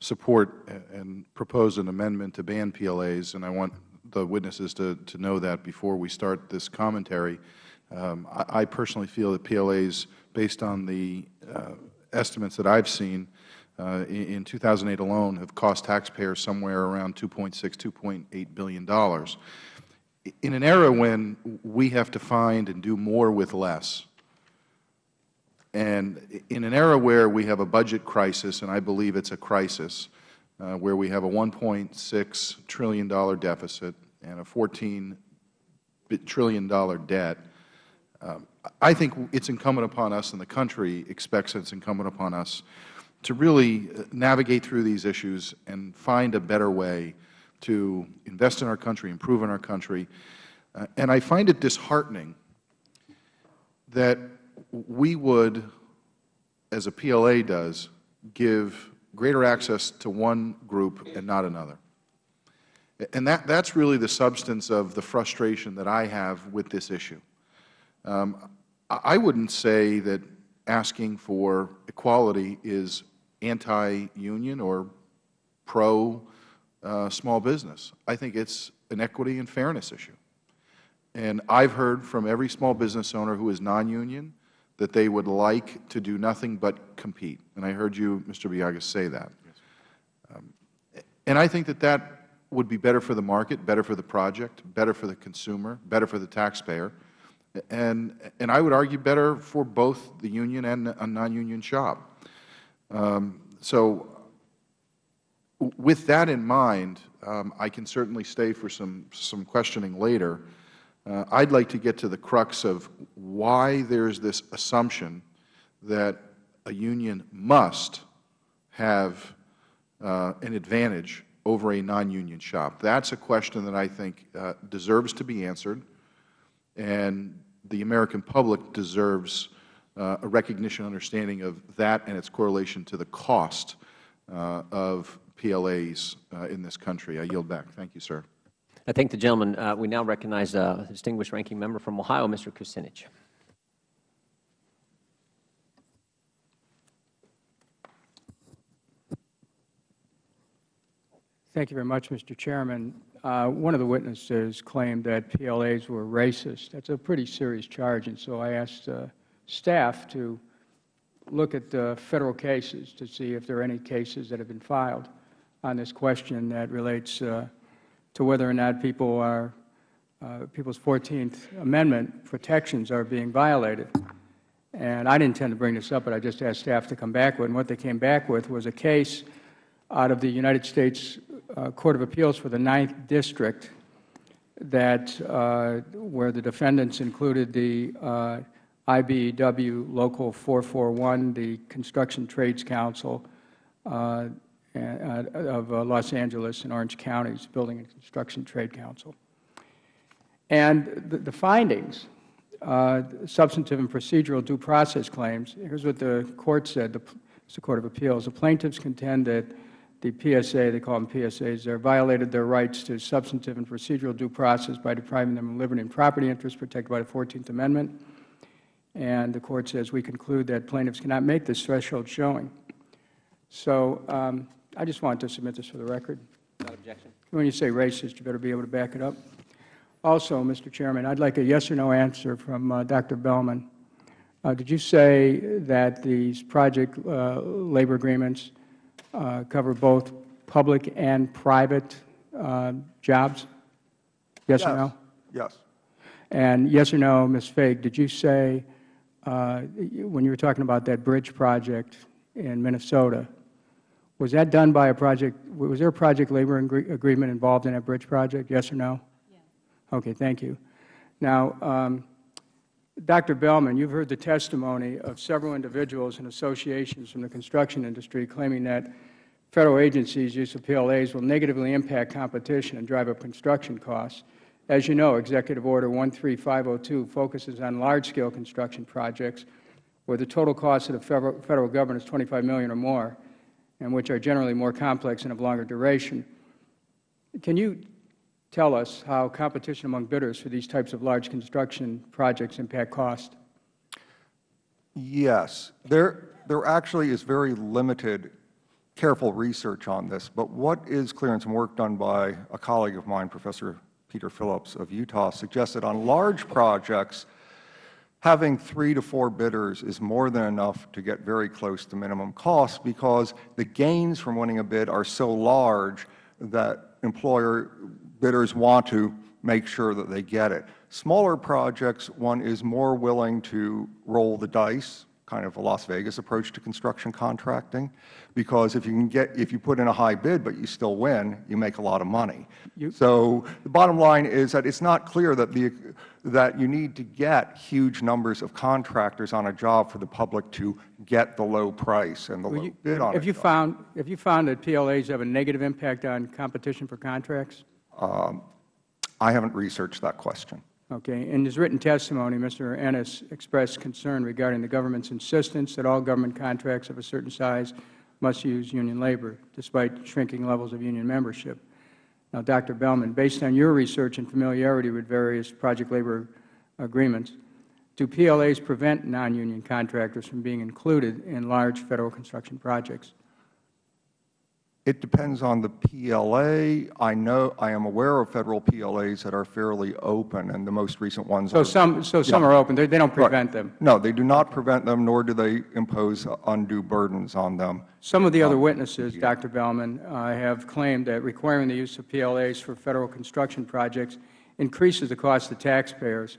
support and propose an amendment to ban PLAs, and I want the witnesses to to know that before we start this commentary. Um, I I personally feel that PLAs, based on the uh, estimates that I've seen, uh, in in 2008 alone, have cost taxpayers somewhere around $2.6, $2.8 billion. In an era when we have to find and do more with less, and in an era where we have a budget crisis, and I believe it's a crisis, uh, where we have a $1.6 trillion deficit and a $14 trillion debt, um, I think it's incumbent upon us, and the country expects it's incumbent upon us, to really uh, navigate through these issues and find a better way to invest in our country, improve in our country. Uh, and I find it disheartening that we would, as a PLA does, give greater access to one group and not another. And that, that's really the substance of the frustration that I have with this issue. Um, I I wouldn't say that asking for equality is anti-union or pro-small business. I think it's an equity and fairness issue. And I've heard from every small business owner who is non-union that they would like to do nothing but compete. And I heard you, Mr. Biagas, say that. Um, and I think that that would be better for the market, better for the project, better for the consumer, better for the taxpayer, and, and I would argue better for both the union and a non-union shop. Um, so with that in mind, um, I can certainly stay for some, some questioning later. Uh, I'd like to get to the crux of why there is this assumption that a union must have uh, an advantage over a non-union shop. That's a question that I think uh, deserves to be answered, and the American public deserves a recognition understanding of that and its correlation to the cost uh, of PLAs uh, in this country. I yield back. Thank you, sir. I thank the gentleman. Uh, we now recognize uh, the distinguished ranking member from Ohio, Mr. Kucinich. Thank you very much, Mr. Chairman. Uh, one of the witnesses claimed that PLAs were racist. That's a pretty serious charge, and so I asked uh, staff to look at the Federal cases to see if there are any cases that have been filed on this question that relates uh, to whether or not people are, uh, people's 14th Amendment protections are being violated. And I didn't intend to bring this up, but I just asked staff to come back with, and what they came back with was a case out of the United States uh, Court of Appeals for the Ninth District that uh, where the defendants included the uh, IBEW Local 441, the Construction Trades Council uh, of uh, Los Angeles and Orange Counties Building and Construction Trade Council. And the, the findings, uh, substantive and procedural due process claims, here's what the court said, the, the Court of Appeals. The plaintiffs contend that the PSA, they call them PSAs, they violated their rights to substantive and procedural due process by depriving them of liberty and property interests protected by the 14th Amendment. And the Court says we conclude that plaintiffs cannot make this threshold showing. So um, I just wanted to submit this for the record. Without objection. When you say racist, you better be able to back it up. Also, Mr. Chairman, I'd like a yes or no answer from uh, Dr. Belman. Uh, did you say that these project uh, labor agreements uh, cover both public and private uh, jobs? Yes, yes, or no? Yes. And yes or no, Ms. Figg, did you say when you were talking about that bridge project in Minnesota, was that done by a project, was there a project labor agreement involved in that bridge project, yes or no? Yes. Okay, thank you. Now, um, Dr. Belman, you've heard the testimony of several individuals and associations from the construction industry claiming that Federal agencies' use of PLAs will negatively impact competition and drive up construction costs. As you know, Executive Order 13502 focuses on large-scale construction projects where the total cost of the Federal, Federal Government is 25 million or more and which are generally more complex and of longer duration. Can you tell us how competition among bidders for these types of large construction projects impact cost? Yes. There, there actually is very limited careful research on this, but what is clear and some work done by a colleague of mine, Professor Peter Phillips of Utah, suggests that on large projects, having three to four bidders is more than enough to get very close to minimum cost because the gains from winning a bid are so large that employer bidders want to make sure that they get it. Smaller projects, one is more willing to roll the dice, kind of a Las Vegas approach to construction contracting, because if you can get, if you put in a high bid but you still win, you make a lot of money. You, so the bottom line is that it's not clear that the, that you need to get huge numbers of contractors on a job for the public to get the low price and the low you, bid on if you job. found If you found that PLAs have a negative impact on competition for contracts? Um, I haven't researched that question. Okay. In his written testimony, Mr. Ennis expressed concern regarding the government's insistence that all government contracts of a certain size must use union labor, despite shrinking levels of union membership. Now, Dr. Belman, based on your research and familiarity with various project labor agreements, do PLAs prevent non-union contractors from being included in large Federal construction projects? It depends on the PLA. I know, I am aware of Federal PLAs that are fairly open, and the most recent ones So are. some, so some are open. They they don't Right. prevent them. No, they do not prevent them, nor do they impose undue burdens on them. Some of the other witnesses, Dr. Belman, uh, have claimed that requiring the use of PLAs for Federal construction projects increases the cost to taxpayers.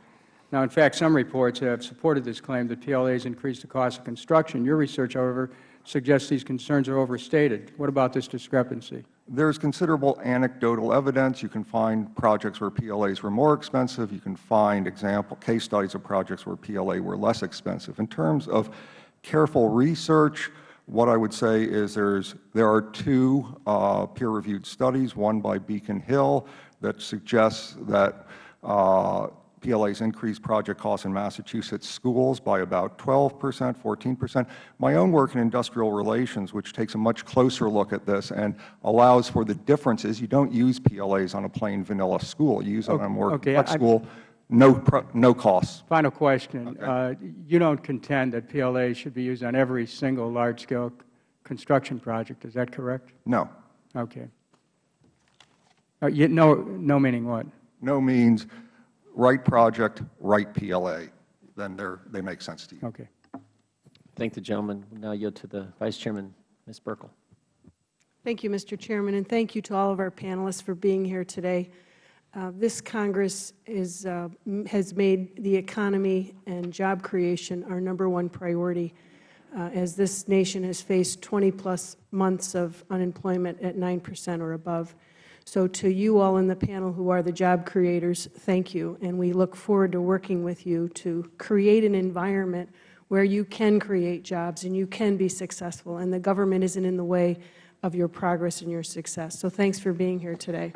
Now, in fact, some reports have supported this claim that PLAs increase the cost of construction. Your research, however, suggests these concerns are overstated. What about this discrepancy? There's considerable anecdotal evidence. You can find projects where PLAs were more expensive. You can find example case studies of projects where PLA were less expensive. In terms of careful research, what I would say is there's, there are two uh, peer-reviewed studies, one by Beacon Hill that suggests that uh, PLAs increase project costs in Massachusetts schools by about 12 percent, 14 percent. My own work in industrial relations, which takes a much closer look at this and allows for the differences, you don't use PLAs on a plain vanilla school. You use it on a more Okay, complex school, no, no costs. Final question. Uh, You don't contend that PLAs should be used on every single large-scale construction project, is that correct? No. Okay. Uh, you- No, no meaning what? No means right project, right PLA. Then they're, make sense to you. Okay. Thank the gentleman. We now yield to the Vice Chairman, Ms. Buerkle. Thank you, Mr. Chairman, and thank you to all of our panelists for being here today. Uh, This Congress is, uh, m- has made the economy and job creation our number one priority, uh, as this nation has faced 20-plus months of unemployment at 9 percent or above. So to you all in the panel who are the job creators, thank you, and we look forward to working with you to create an environment where you can create jobs and you can be successful, and the government isn't in the way of your progress and your success. So thanks for being here today.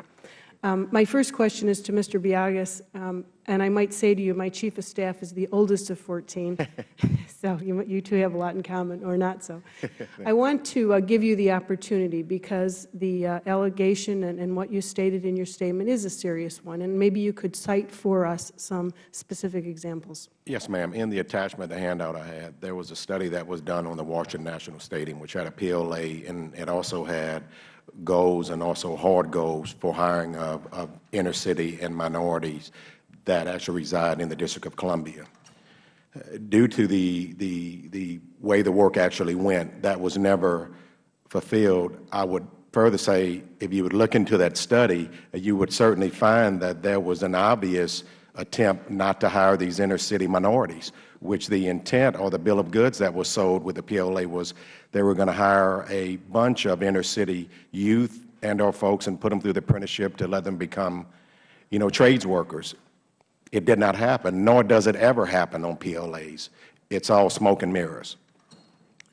Um, my first question is to Mr. Biagas, um, and I might say to you, my chief of staff is the oldest of 14, so you, you two have a lot in common, or not so. I want to uh, give you the opportunity because the uh, allegation and, and what you stated in your statement is a serious one, and maybe you could cite for us some specific examples. Yes, ma'am. In the attachment, the handout I had, there was a study that was done on the Washington National Stadium, which had a PLA, and it also had goals and also hard goals for hiring of, of inner city and minorities that actually reside in the District of Columbia. Uh, Due to the, the, the way the work actually went, that was never fulfilled. I would further say, if you would look into that study, you would certainly find that there was an obvious attempt not to hire these inner city minorities, which the intent or the bill of goods that was sold with the PLA was they were going to hire a bunch of inner city youth and or folks and put them through the apprenticeship to let them become, you know, trades workers. It did not happen, nor does it ever happen on PLAs. It's all smoke and mirrors.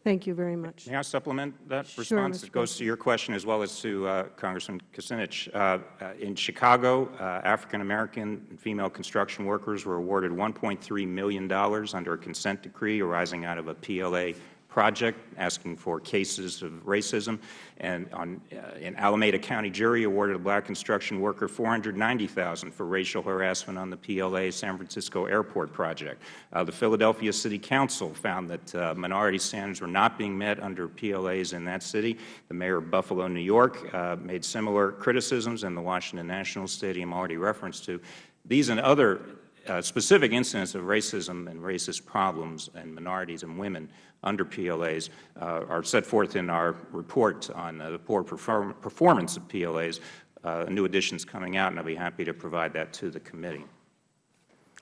Thank you very much. May I supplement that Sure, response? Mr. It goes to your question as well as to uh, Congressman Kucinich. Uh, uh, in Chicago, uh, African-American and female construction workers were awarded $1.3 million under a consent decree arising out of a PLA project asking for cases of racism. And on, uh, in Alameda County, jury awarded a black construction worker $490,000 for racial harassment on the PLA San Francisco Airport project. Uh, the Philadelphia City Council found that uh, minority standards were not being met under PLAs in that city. The mayor of Buffalo, New York, uh, made similar criticisms, and the Washington National Stadium already referenced to. These and other uh, specific incidents of racism and racist problems and minorities and women under PLAs uh, are set forth in our report on the poor perform performance of PLAs. Uh, new editions coming out, and I'll be happy to provide that to the committee.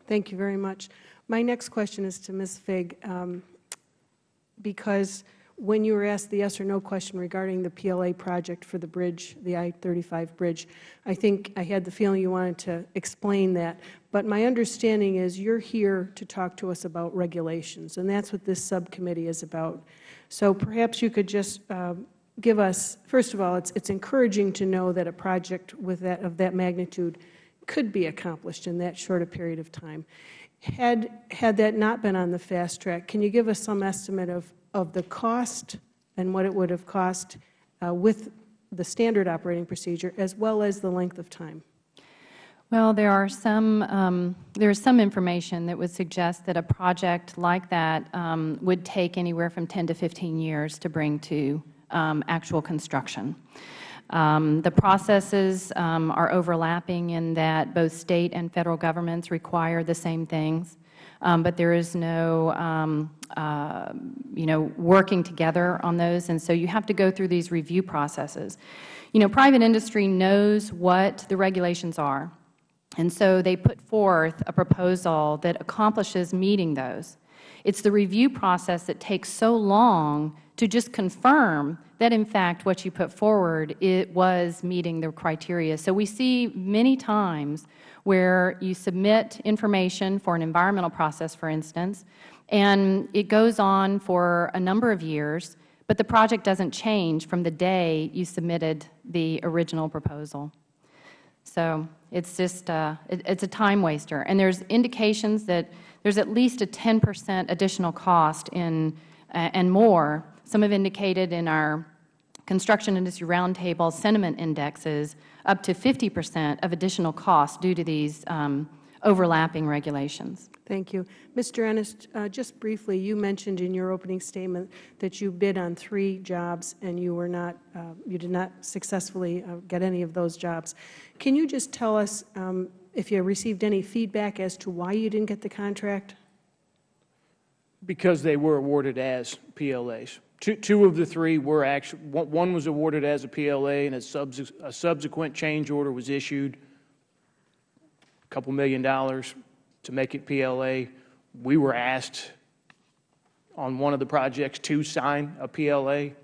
Thank you very much. My next question is to Ms. Figg, um, because when you were asked the yes or no question regarding the PLA project for the bridge, the I-35 bridge, I think I had the feeling you wanted to explain that. But my understanding is you're here to talk to us about regulations, and that's what this subcommittee is about. So perhaps you could just um, give us, first of all, it's, it's encouraging to know that a project with that, of that magnitude could be accomplished in that short a period of time. Had, had that not been on the fast track, can you give us some estimate of, of the cost and what it would have cost uh, with the standard operating procedure, as well as the length of time? Well, there are some, um, there is some information that would suggest that a project like that um, would take anywhere from 10 to 15 years to bring to um, actual construction. Um, the processes um, are overlapping in that both State and Federal governments require the same things, um, but there is no, um, uh, you know, working together on those, and so you have to go through these review processes. You know, private industry knows what the regulations are, and so they put forth a proposal that accomplishes meeting those. It's the review process that takes so long to just confirm that, in fact, what you put forward, it was meeting the criteria. So we see many times where you submit information for an environmental process, for instance, and it goes on for a number of years, but the project doesn't change from the day you submitted the original proposal. So it's just uh, it, it's a time waster, and there's indications that there's at least a 10 percent additional cost in uh, and more. Some have indicated in our construction industry roundtable sentiment indexes up to 50 percent of additional costs due to these um, overlapping regulations. Thank you. Mr. Ennis, uh, just briefly, you mentioned in your opening statement that you bid on three jobs and you were not, uh, you did not successfully uh, get any of those jobs. Can you just tell us um, if you received any feedback as to why you didn't get the contract? Because they were awarded as PLAs. Two, two of the three were actually, one, was awarded as a PLA and a, a subsequent change order was issued, a couple million dollars to make it PLA. We were asked on one of the projects to sign a PLA.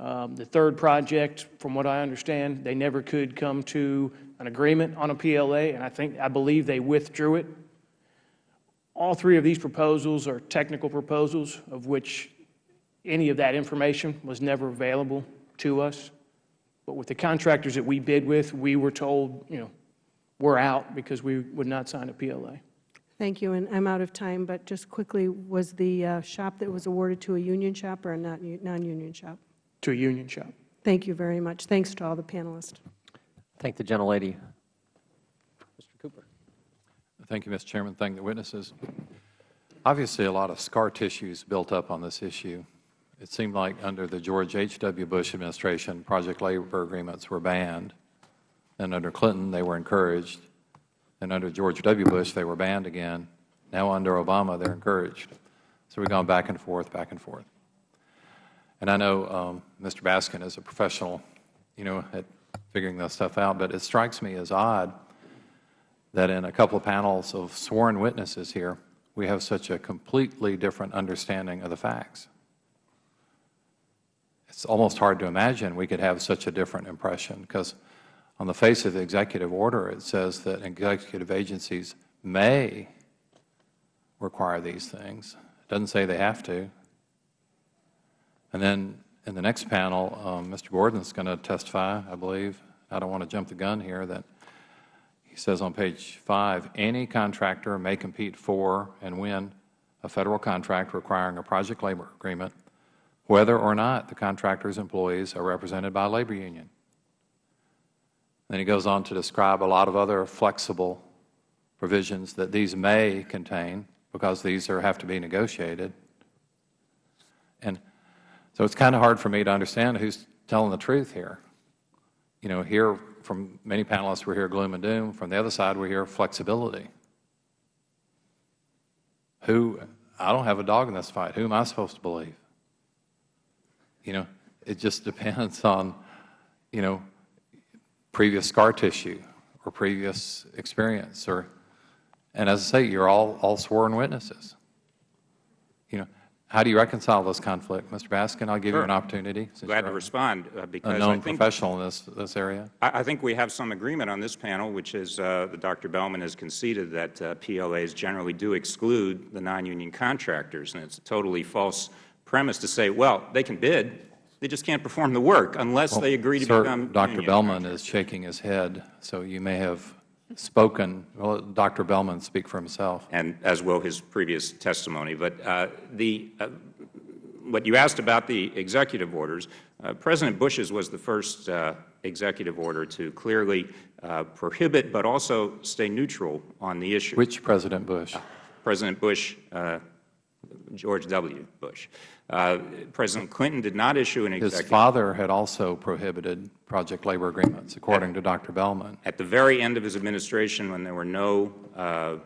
Um, the third project, from what I understand, they never could come to an agreement on a PLA, and I think, I believe they withdrew it. All three of these proposals are technical proposals, of which any of that information was never available to us. But with the contractors that we bid with, we were told, you know, we're out because we would not sign a PLA. Thank you, and I'm out of time, but just quickly, was the uh, shop that was awarded to a union shop or a non-union shop? To a union shop. Thank you very much. Thanks to all the panelists. Thank the gentlelady. Mr. Cooper. Thank you, Mr. Chairman. Thank the witnesses. Obviously, a lot of scar tissues built up on this issue. It seemed like under the George H.W. Bush administration, project labor agreements were banned. And under Clinton, they were encouraged. And under George W. Bush, they were banned again. Now under Obama, they're encouraged. So we've gone back and forth, back and forth. And I know um, Mr. Baskin is a professional, you know, at figuring this stuff out, but it strikes me as odd that in a couple of panels of sworn witnesses here, we have such a completely different understanding of the facts. It's almost hard to imagine we could have such a different impression because on the face of the executive order, it says that executive agencies may require these things. It doesn't say they have to. And then in the next panel, um, Mr. Gordon is going to testify, I believe. I don't want to jump the gun here that he says on page 5, any contractor may compete for and win a Federal contract requiring a project labor agreement, whether or not the contractor's employees are represented by a labor union. Then he goes on to describe a lot of other flexible provisions that these may contain because these are, have to be negotiated. And so it's kind of hard for me to understand who's telling the truth here. You know, here from many panelists we hear gloom and doom. From the other side we hear flexibility. Who, I don't have a dog in this fight. Who am I supposed to believe? You know, it just depends on, you know, previous scar tissue or previous experience or and as I say you're all all sworn witnesses you know how do you reconcile this conflict Mr. Baskin I'll give sure. you an opportunity glad to respond uh, because a known I think, professional in this this area I, I, think we have some agreement on this panel which is uh, that Dr. Belman has conceded that uh, PLAs generally do exclude the non-union contractors and it's a totally false premise to say well they can bid they just can't perform the work unless well, they agree to sir, become Dr. Belman is shaking his head, so you may have spoken. Well, Dr. Belman speak for himself. And as will his previous testimony. But uh, the, uh, what you asked about the executive orders, uh, President Bush's was the first uh, executive order to clearly uh, prohibit but also stay neutral on the issue. Which President Bush? President Bush uh, George W. Bush. Uh, President Clinton did not issue an executive. His father had also prohibited project labor agreements, according to Dr. Belman. At the very end of his administration, when there were no, uh,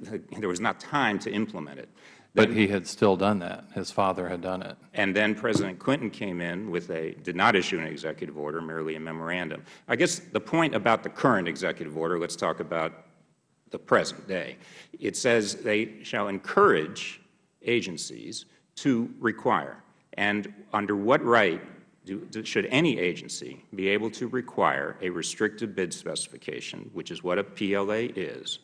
there was not time to implement it. But he had still done that. His father had done it. And then President Clinton came in with a, did not issue an executive order, merely a memorandum. I guess the point about the current executive order, let's talk about the present day. It says they shall encourage agencies to require. And under what right do, should any agency be able to require a restricted bid specification, which is what a PLA is,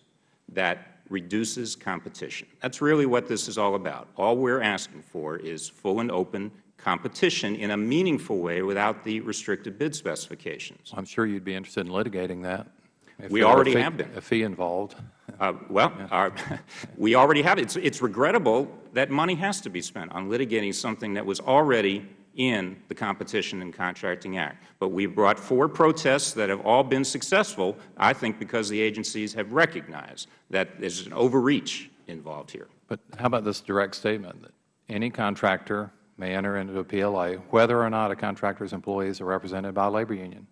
that reduces competition. That's really what this is all about. All we are asking for is full and open competition in a meaningful way without the restricted bid specifications. I'm sure you'd be interested in litigating that. If we already fee, have been. A fee involved. Uh, well, our, we already have it. It's, it's regrettable that money has to be spent on litigating something that was already in the Competition in Contracting Act. But we have brought four protests that have all been successful, I think because the agencies have recognized that there is an overreach involved here. But how about this direct statement that any contractor may enter into a PLA whether or not a contractor's employees are represented by a labor union?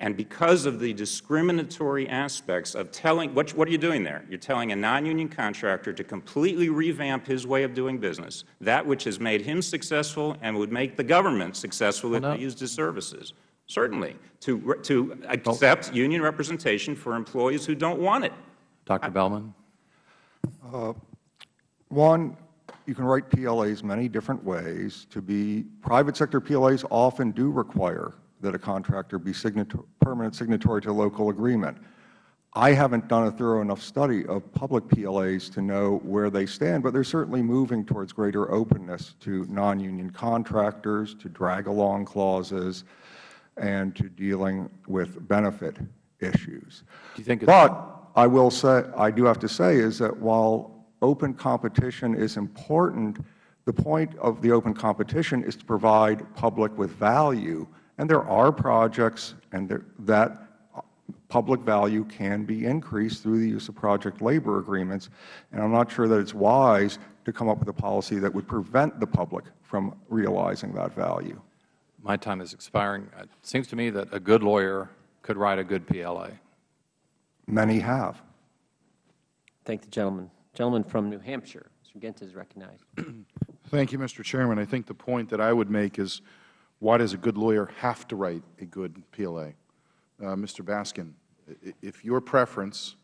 And because of the discriminatory aspects of telling, what, what are you doing there? You're telling a non-union contractor to completely revamp his way of doing business, that which has made him successful and would make the government successful well, if no. they used his services. Certainly, to, to accept union representation for employees who don't want it. Dr. Belman? Uh, one, you can write PLAs many different ways. To be private sector PLAs often do require that a contractor be signator permanent signatory to a local agreement. I haven't done a thorough enough study of public PLAs to know where they stand, but they are certainly moving towards greater openness to non-union contractors, to drag-along clauses, and to dealing with benefit issues. Do you think but I will say, I do have to say, is that while open competition is important, the point of the open competition is to provide public with value and there are projects and there, that public value can be increased through the use of project labor agreements. And I am not sure that it is wise to come up with a policy that would prevent the public from realizing that value. My time is expiring. Uh, it seems to me that a good lawyer could write a good PLA. Many have. Thank the gentleman. Gentleman from New Hampshire. Mr. Guinta is recognized. Thank you, Mr. Chairman. I think the point that I would make is why does a good lawyer have to write a good PLA? Uh, Mr. Baskin, if your preference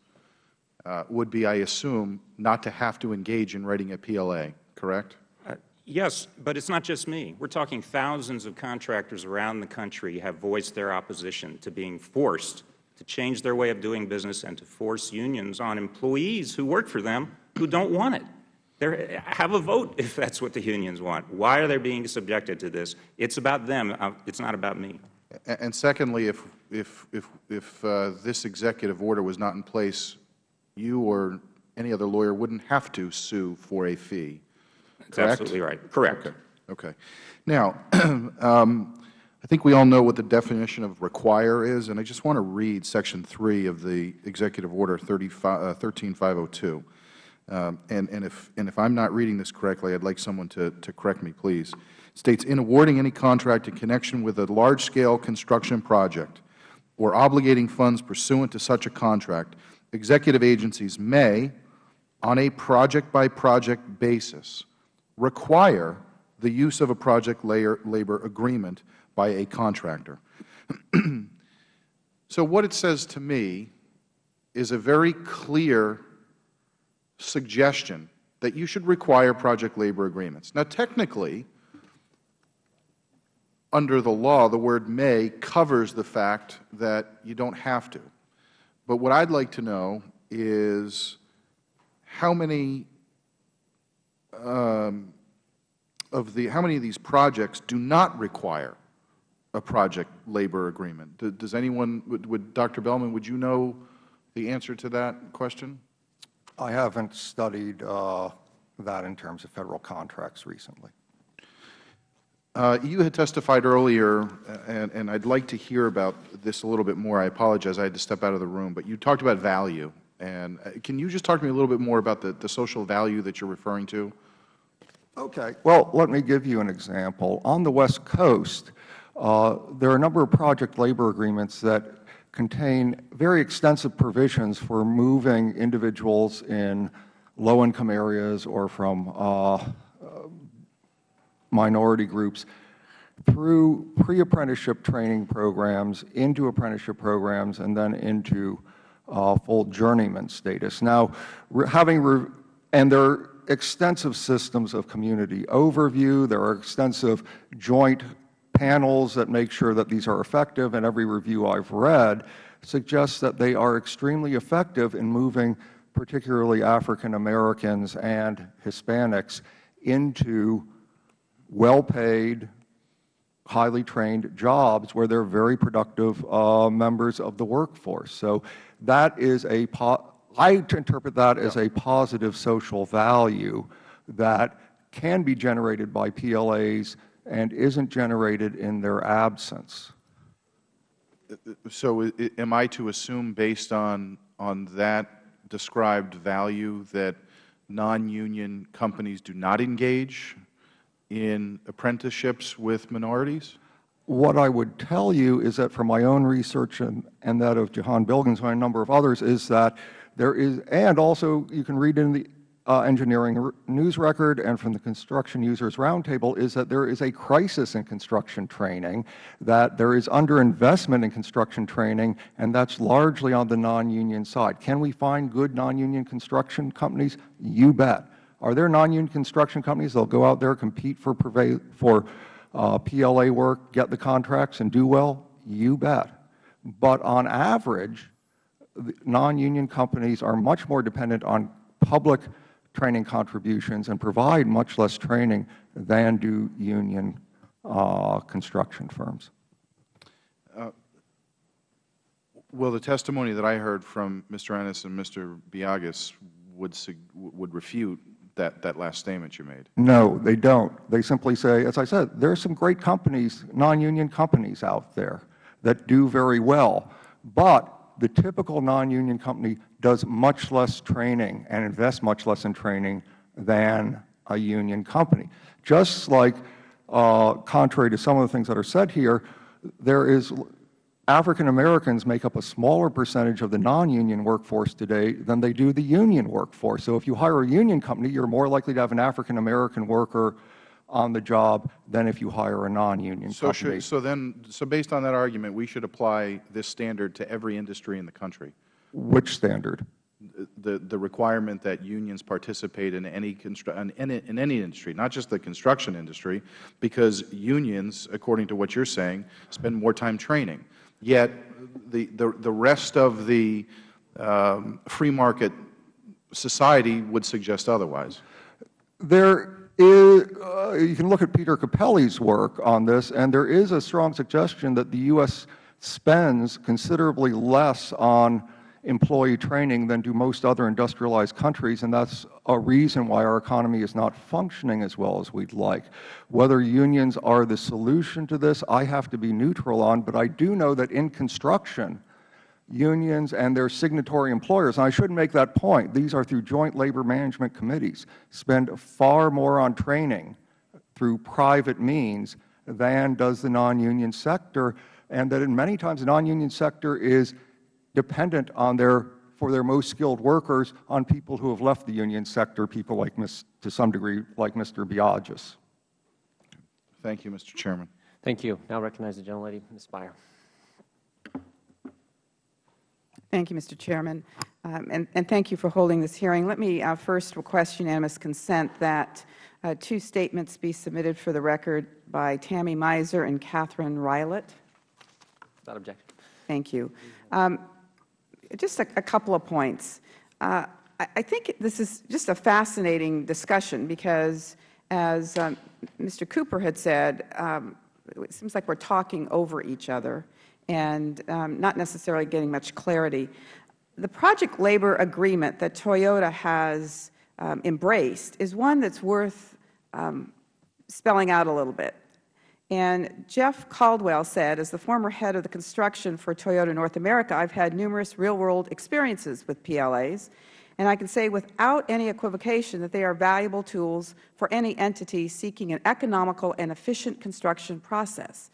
uh, would be, I assume, not to have to engage in writing a PLA, correct? Uh, yes, but it's not just me. We're talking thousands of contractors around the country have voiced their opposition to being forced to change their way of doing business and to force unions on employees who work for them who don't want it. They're, have a vote if that's what the unions want. Why are they being subjected to this? It's about them. Uh, it's not about me. And secondly, if, if, if, if uh, this executive order was not in place, you or any other lawyer wouldn't have to sue for a fee, That's absolutely right. Correct. Okay. okay. Now, um, I think we all know what the definition of require is, and I just want to read Section 3 of the Executive Order 35, uh, 13502. Um, and, and, if, and if I'm not reading this correctly, I'd like someone to, to correct me, please. It states, in awarding any contract in connection with a large-scale construction project or obligating funds pursuant to such a contract, executive agencies may, on a project-by-project -project basis, require the use of a project labor agreement by a contractor. so what it says to me is a very clear suggestion that you should require project labor agreements. Now, technically, under the law, the word may covers the fact that you don't have to. But what I'd like to know is how many um, of the how many of these projects do not require a project labor agreement? Does anyone would, would Dr. Belman would you know the answer to that question? I haven't studied uh, that in terms of Federal contracts recently. Uh, you had testified earlier, and, and I'd like to hear about this a little bit more. I apologize, I had to step out of the room. But you talked about value. And uh, can you just talk to me a little bit more about the, the social value that you're referring to? Okay. Well, let me give you an example. On the West Coast, uh, there are a number of project labor agreements that contain very extensive provisions for moving individuals in low-income areas or from uh, minority groups through pre-apprenticeship training programs into apprenticeship programs and then into uh, full journeyman status. Now, having and there are extensive systems of community overview. There are extensive joint panels that make sure that these are effective, and every review I've read suggests that they are extremely effective in moving particularly African Americans and Hispanics into well-paid, highly trained jobs where they are very productive uh, members of the workforce. So that is a, I interpret that as a positive social value that can be generated by PLAs and isn't generated in their absence. So am I to assume based on, on that described value that non-union companies do not engage in apprenticeships with minorities? What I would tell you is that from my own research and, and that of Jahan Bilgins and a number of others is that there is, and also you can read in the uh, engineering news record and from the construction users roundtable is that there is a crisis in construction training, that there is underinvestment in construction training, and that's largely on the non-union side. Can we find good non-union construction companies? You bet. Are there non-union construction companies that will go out there, compete for, for uh, PLA work, get the contracts, and do well? You bet. But on average, non-union companies are much more dependent on public training contributions and provide much less training than do union uh, construction firms. Uh, well, the testimony that I heard from Mr. Ennis and Mr. Biagas would, would refute that, that last statement you made. No, they don't. They simply say, as I said, there are some great companies, non-union companies out there that do very well. But the typical non-union company does much less training and invests much less in training than a union company. Just like, uh, contrary to some of the things that are said here, there is African Americans make up a smaller percentage of the non-union workforce today than they do the union workforce. So if you hire a union company, you are more likely to have an African American worker on the job than if you hire a non-union so company. Should, so then, so based on that argument, we should apply this standard to every industry in the country? Which standard? The, the requirement that unions participate in any, in, any, in any industry, not just the construction industry, because unions, according to what you are saying, spend more time training. Yet the, the, the rest of the um, free market society would suggest otherwise. There is, uh, you can look at Peter Cappelli's work on this, and there is a strong suggestion that the U.S. spends considerably less on employee training than do most other industrialized countries, and that's a reason why our economy is not functioning as well as we'd like. Whether unions are the solution to this, I have to be neutral on, but I do know that in construction, unions and their signatory employers, and I should make that point, these are through joint labor management committees, spend far more on training through private means than does the non-union sector, and that in many times the non-union sector is dependent on their, for their most skilled workers on people who have left the union sector, people like, to some degree, like Mr. Biagas. Thank you, Mr. Chairman. Thank you. Now recognize the gentlelady, Ms. Speier. Thank you, Mr. Chairman, um, and, and, thank you for holding this hearing. Let me uh, first request unanimous consent that uh, two statements be submitted for the record by Tammy Miser and Catherine Rylett. Without objection. Thank you. Um, just a, a, couple of points. Uh, I, I, think this is just a fascinating discussion because, as um, Mr. Cooper had said, um, it seems like we are talking over each other and um, not necessarily getting much clarity. The project labor agreement that Toyota has um, embraced is one that is worth um, spelling out a little bit. And Jeff Caldwell said, as the former head of the construction for Toyota North America, I have had numerous real-world experiences with PLAs, And I can say without any equivocation that they are valuable tools for any entity seeking an economical and efficient construction process.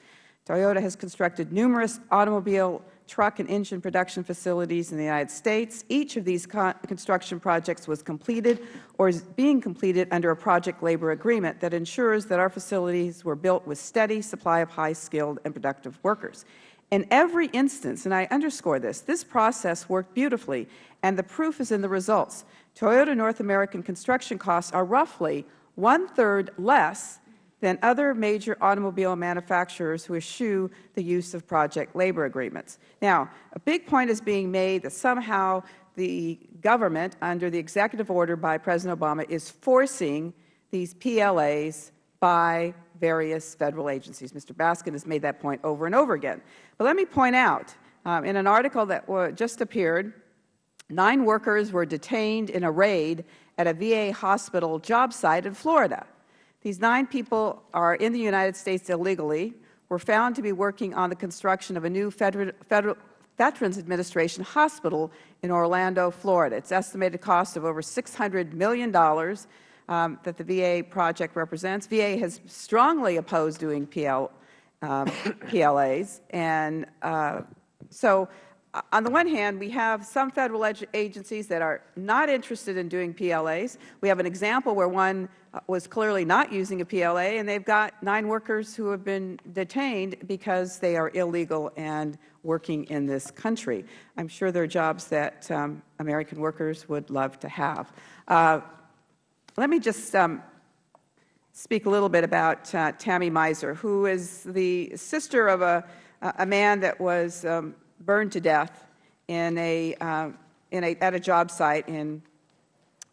Toyota has constructed numerous automobile, truck, and engine production facilities in the United States. Each of these construction projects was completed or is being completed under a project labor agreement that ensures that our facilities were built with steady supply of high-skilled and productive workers. In every instance, and I underscore this, this process worked beautifully, and the proof is in the results. Toyota North American construction costs are roughly one-third less than other major automobile manufacturers who eschew the use of project labor agreements. Now, a big point is being made that somehow the government, under the executive order by President Obama, is forcing these PLAs by various Federal agencies. Mr. Baskin has made that point over and over again. But let me point out, um, in an article that just appeared, nine workers were detained in a raid at a VA hospital job site in Florida. These nine people are in the United States illegally, were found to be working on the construction of a new Federal, Federal Veterans Administration hospital in Orlando, Florida. Its estimated cost of over $600 million um, that the VA project represents. VA has strongly opposed doing PL, um, PLAs. And uh, so on the one hand, we have some Federal agencies that are not interested in doing PLAs. We have an example where one uh, was clearly not using a PLA, and they've got nine workers who have been detained because they are illegal and working in this country. I'm sure there are jobs that um, American workers would love to have. Uh, let me just um, speak a little bit about uh, Tammy Miser, who is the sister of a, a man that was um, burned to death in a, uh, in a, at a job site in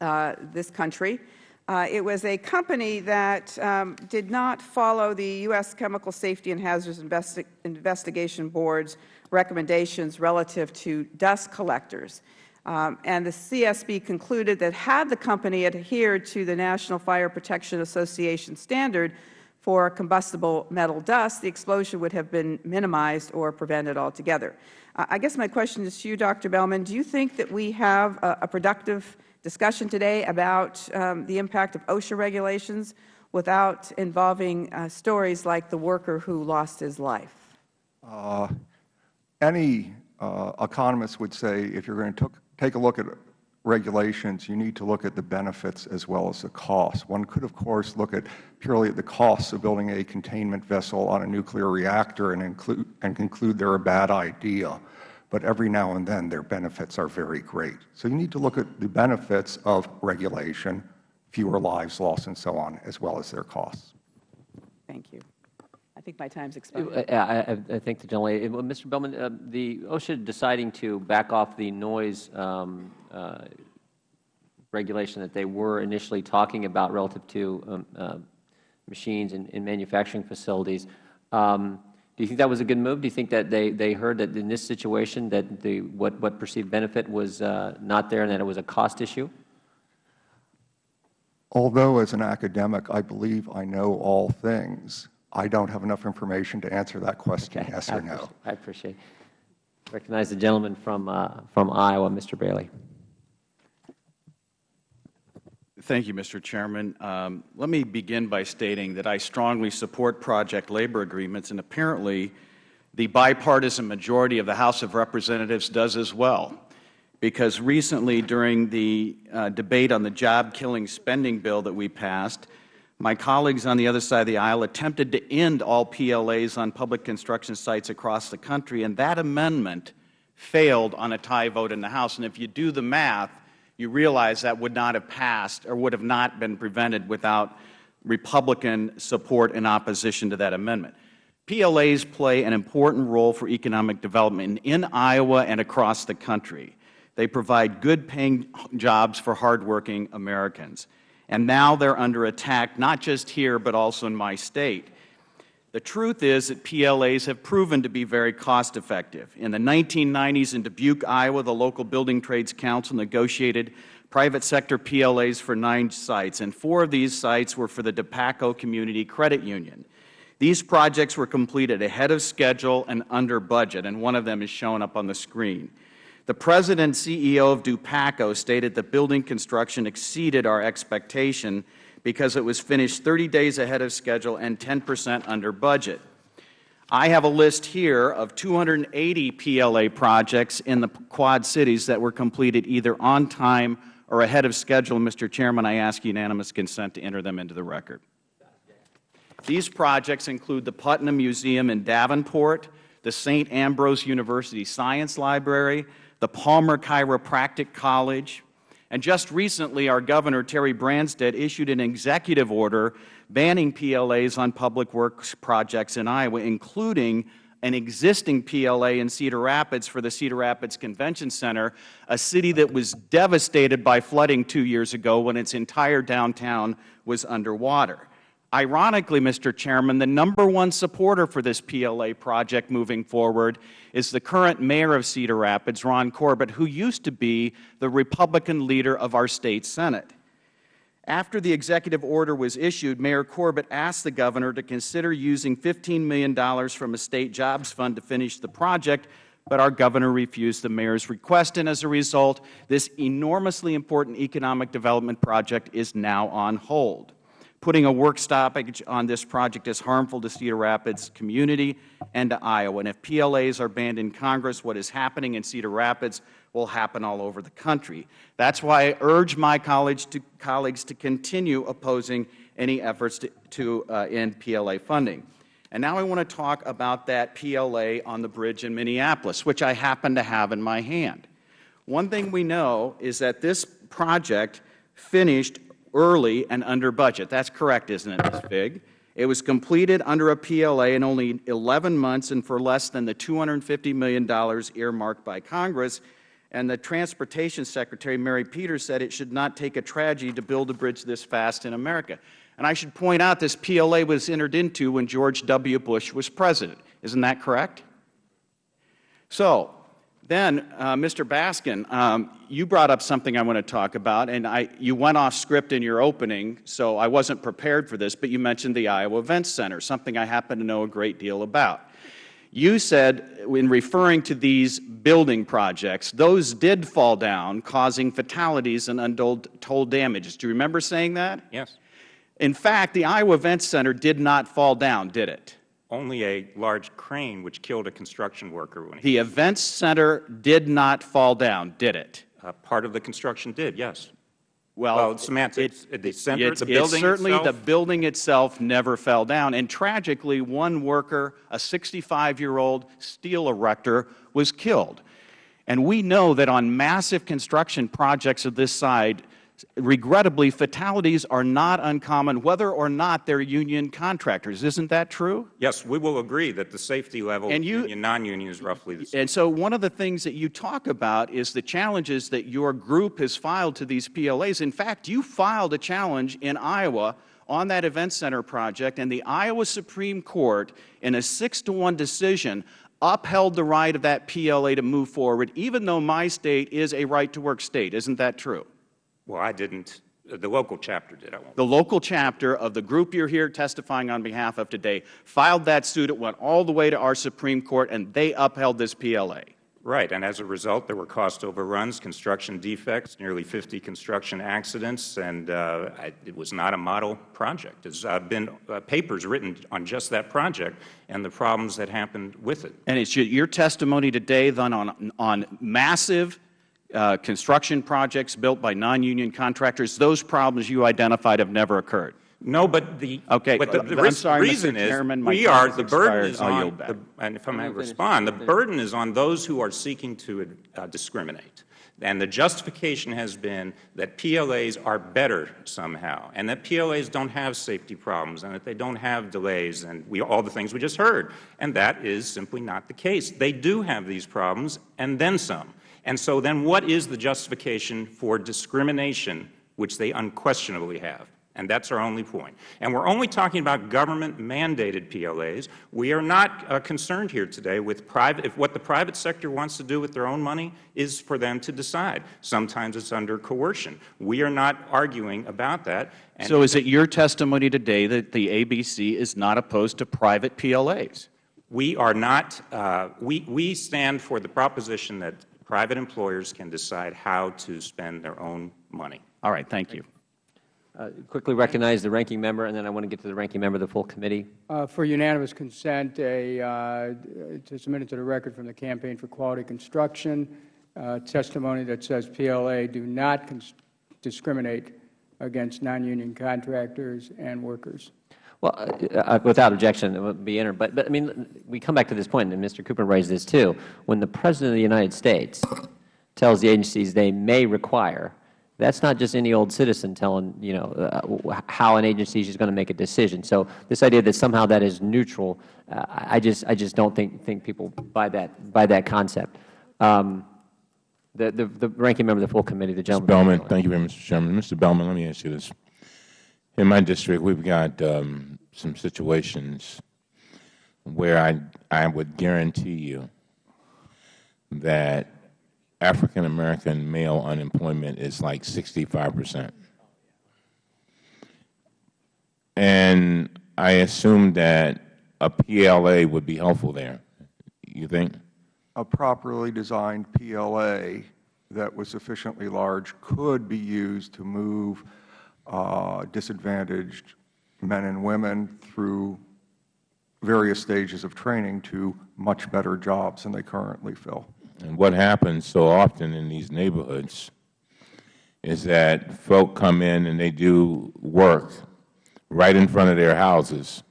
uh, this country. Uh, it was a company that um, did not follow the U.S. Chemical Safety and Hazards Investi Investigation Board's recommendations relative to dust collectors. Um, and the CSB concluded that had the company adhered to the National Fire Protection Association standard for combustible metal dust, the explosion would have been minimized or prevented altogether. I guess my question is to you, Dr. Belman. Do you think that we have a, a productive discussion today about um, the impact of OSHA regulations without involving uh, stories like the worker who lost his life? Uh, any uh, economist would say if you are going to take a look at regulations, you need to look at the benefits as well as the costs. One could, of course, look at purely at the costs of building a containment vessel on a nuclear reactor and, include, and conclude they are a bad idea. But every now and then their benefits are very great. So you need to look at the benefits of regulation, fewer lives lost and so on, as well as their costs. Thank you think my time's expired. Uh, I, I, think the gentlelady, Mr. Belman, uh, the OSHA deciding to back off the noise um, uh, regulation that they were initially talking about relative to um, uh, machines in, in, manufacturing facilities. Um, do you think that was a good move? Do you think that they, they heard that in this situation that the, what, what perceived benefit was uh, not there and that it was a cost issue? Although as an academic I believe I know all things, I don't have enough information to answer that question, okay. yes or no. I appreciate it. Recognize the gentleman from, uh, from Iowa, Mr. Braley. Thank you, Mr. Chairman. Um, let me begin by stating that I strongly support project labor agreements, and apparently the bipartisan majority of the House of Representatives does as well. Because recently, during the uh, debate on the job-killing spending bill that we passed, my colleagues on the other side of the aisle attempted to end all PLAs on public construction sites across the country, and that amendment failed on a tie vote in the House. And if you do the math, you realize that would not have passed or would have not been prevented without Republican support and opposition to that amendment. PLAs play an important role for economic development in Iowa and across the country. They provide good paying jobs for hardworking Americans and now they are under attack not just here but also in my state. The truth is that PLAs have proven to be very cost effective. In the 1990s in Dubuque, Iowa, the local Building Trades Council negotiated private sector PLAs for nine sites, and four of these sites were for the Dupaco Community Credit Union. These projects were completed ahead of schedule and under budget, and one of them is shown up on the screen. The President CEO of Dupaco stated that building construction exceeded our expectation because it was finished 30 days ahead of schedule and 10 percent under budget. I have a list here of 280 PLA projects in the Quad Cities that were completed either on time or ahead of schedule. Mr. Chairman, I ask unanimous consent to enter them into the record. These projects include the Putnam Museum in Davenport, the St. Ambrose University Science Library, the Palmer Chiropractic College, and just recently our Governor, Terry Branstad, issued an executive order banning PLAs on public works projects in Iowa, including an existing PLA in Cedar Rapids for the Cedar Rapids Convention Center, a city that was devastated by flooding two years ago when its entire downtown was underwater. Ironically, Mr. Chairman, the number one supporter for this PLA project moving forward is the current mayor of Cedar Rapids, Ron Corbett, who used to be the Republican leader of our State Senate. After the executive order was issued, Mayor Corbett asked the Governor to consider using $15 million from a State Jobs Fund to finish the project, but our Governor refused the Mayor's request, and as a result, this enormously important economic development project is now on hold. Putting a work stoppage on this project is harmful to Cedar Rapids community and to Iowa. And if PLAs are banned in Congress, what is happening in Cedar Rapids will happen all over the country. That's why I urge my to, colleagues to continue opposing any efforts to, to uh, end PLA funding. And now I want to talk about that PLA on the bridge in Minneapolis, which I happen to have in my hand. One thing we know is that this project finished early and under budget. That's correct, isn't it, Ms. Figg? It was completed under a PLA in only 11 months and for less than the $250 million earmarked by Congress. And the Transportation Secretary, Mary Peters, said it should not take a tragedy to build a bridge this fast in America. And I should point out this PLA was entered into when George W. Bush was President. Isn't that correct? So, then, uh, Mr. Baskin, um, you brought up something I want to talk about, and I, you went off script in your opening, so I wasn't prepared for this, but you mentioned the Iowa Events Center, something I happen to know a great deal about. You said, in referring to these building projects, those did fall down, causing fatalities and untold damages. Do you remember saying that? Yes. In fact, the Iowa Events Center did not fall down, did it? Only a large crane which killed a construction worker. When the events center did not fall down, did it? Uh, part of the construction did, yes. Well, well semantics. It, the center, it's, the building certainly itself? the building itself never fell down. And tragically, one worker, a 65-year-old steel erector, was killed. And we know that on massive construction projects of this side, regrettably, fatalities are not uncommon, whether or not they're union contractors. Isn't that true? Yes, we will agree that the safety level and you, union, non-union is roughly the same. And so one of the things that you talk about is the challenges that your group has filed to these PLAs. In fact, you filed a challenge in Iowa on that event center project, and the Iowa Supreme Court, in a six to one decision, upheld the right of that PLA to move forward, even though my state is a right-to-work state. Isn't that true? Well, I didn't. The local chapter did. I won't. The local chapter of the group you're here testifying on behalf of today filed that suit. It went all the way to our Supreme Court, and they upheld this PLA. Right, and as a result, there were cost overruns, construction defects, nearly 50 construction accidents, and uh, I, it was not a model project. There's uh, been uh, papers written on just that project and the problems that happened with it. And it's your testimony today then on, on massive construction projects built by non-union contractors, those problems you identified have never occurred. No, but the, okay, but the, the I'm sorry, reason Mr. is Chairman, we are, the burden is on, the, and if I may respond, the burden is on those who are seeking to uh, discriminate. And the justification has been that PLAs are better somehow, and that PLAs don't have safety problems, and that they don't have delays, and we, all the things we just heard. And that is simply not the case. They do have these problems, and then some. And so then what is the justification for discrimination, which they unquestionably have? And that's our only point. And we're only talking about government-mandated PLAs. We are not uh, concerned here today with private, if what the private sector wants to do with their own money is for them to decide. Sometimes it's under coercion. We are not arguing about that. And so is it your testimony today that the ABC is not opposed to private PLAs? We are not, uh, we, we stand for the proposition that private employers can decide how to spend their own money. All right. Thank you. Uh, quickly recognize the ranking member, and then I want to get to the ranking member of the full committee. Uh, For unanimous consent, a, uh, to submit it to the record from the Campaign for Quality Construction, uh, testimony that says PLA do not discriminate against non-union contractors and workers. Well, uh, uh, without objection, it would be entered. But, but, I mean, we come back to this point, and Mr. Cooper raised this too. When the President of the United States tells the agencies they may require, that's not just any old citizen telling, you know, uh, how an agency is going to make a decision. So this idea that somehow that is neutral, uh, I just, I just don't think, think people buy that, buy that concept. Um, the, the, the ranking member of the full committee, the gentleman. Mr. Belman, thank you very much, Mr. Chairman. Mr. Belman, let me ask you this. In my district, we've got um, some situations where I, I would guarantee you that African American male unemployment is like 65 percent. And I assume that a PLA would be helpful there. You think? A properly designed PLA that was sufficiently large could be used to move uh, disadvantaged men and women through various stages of training to much better jobs than they currently fill. And what happens so often in these neighborhoods is that folk come in and they do work right in front of their houses,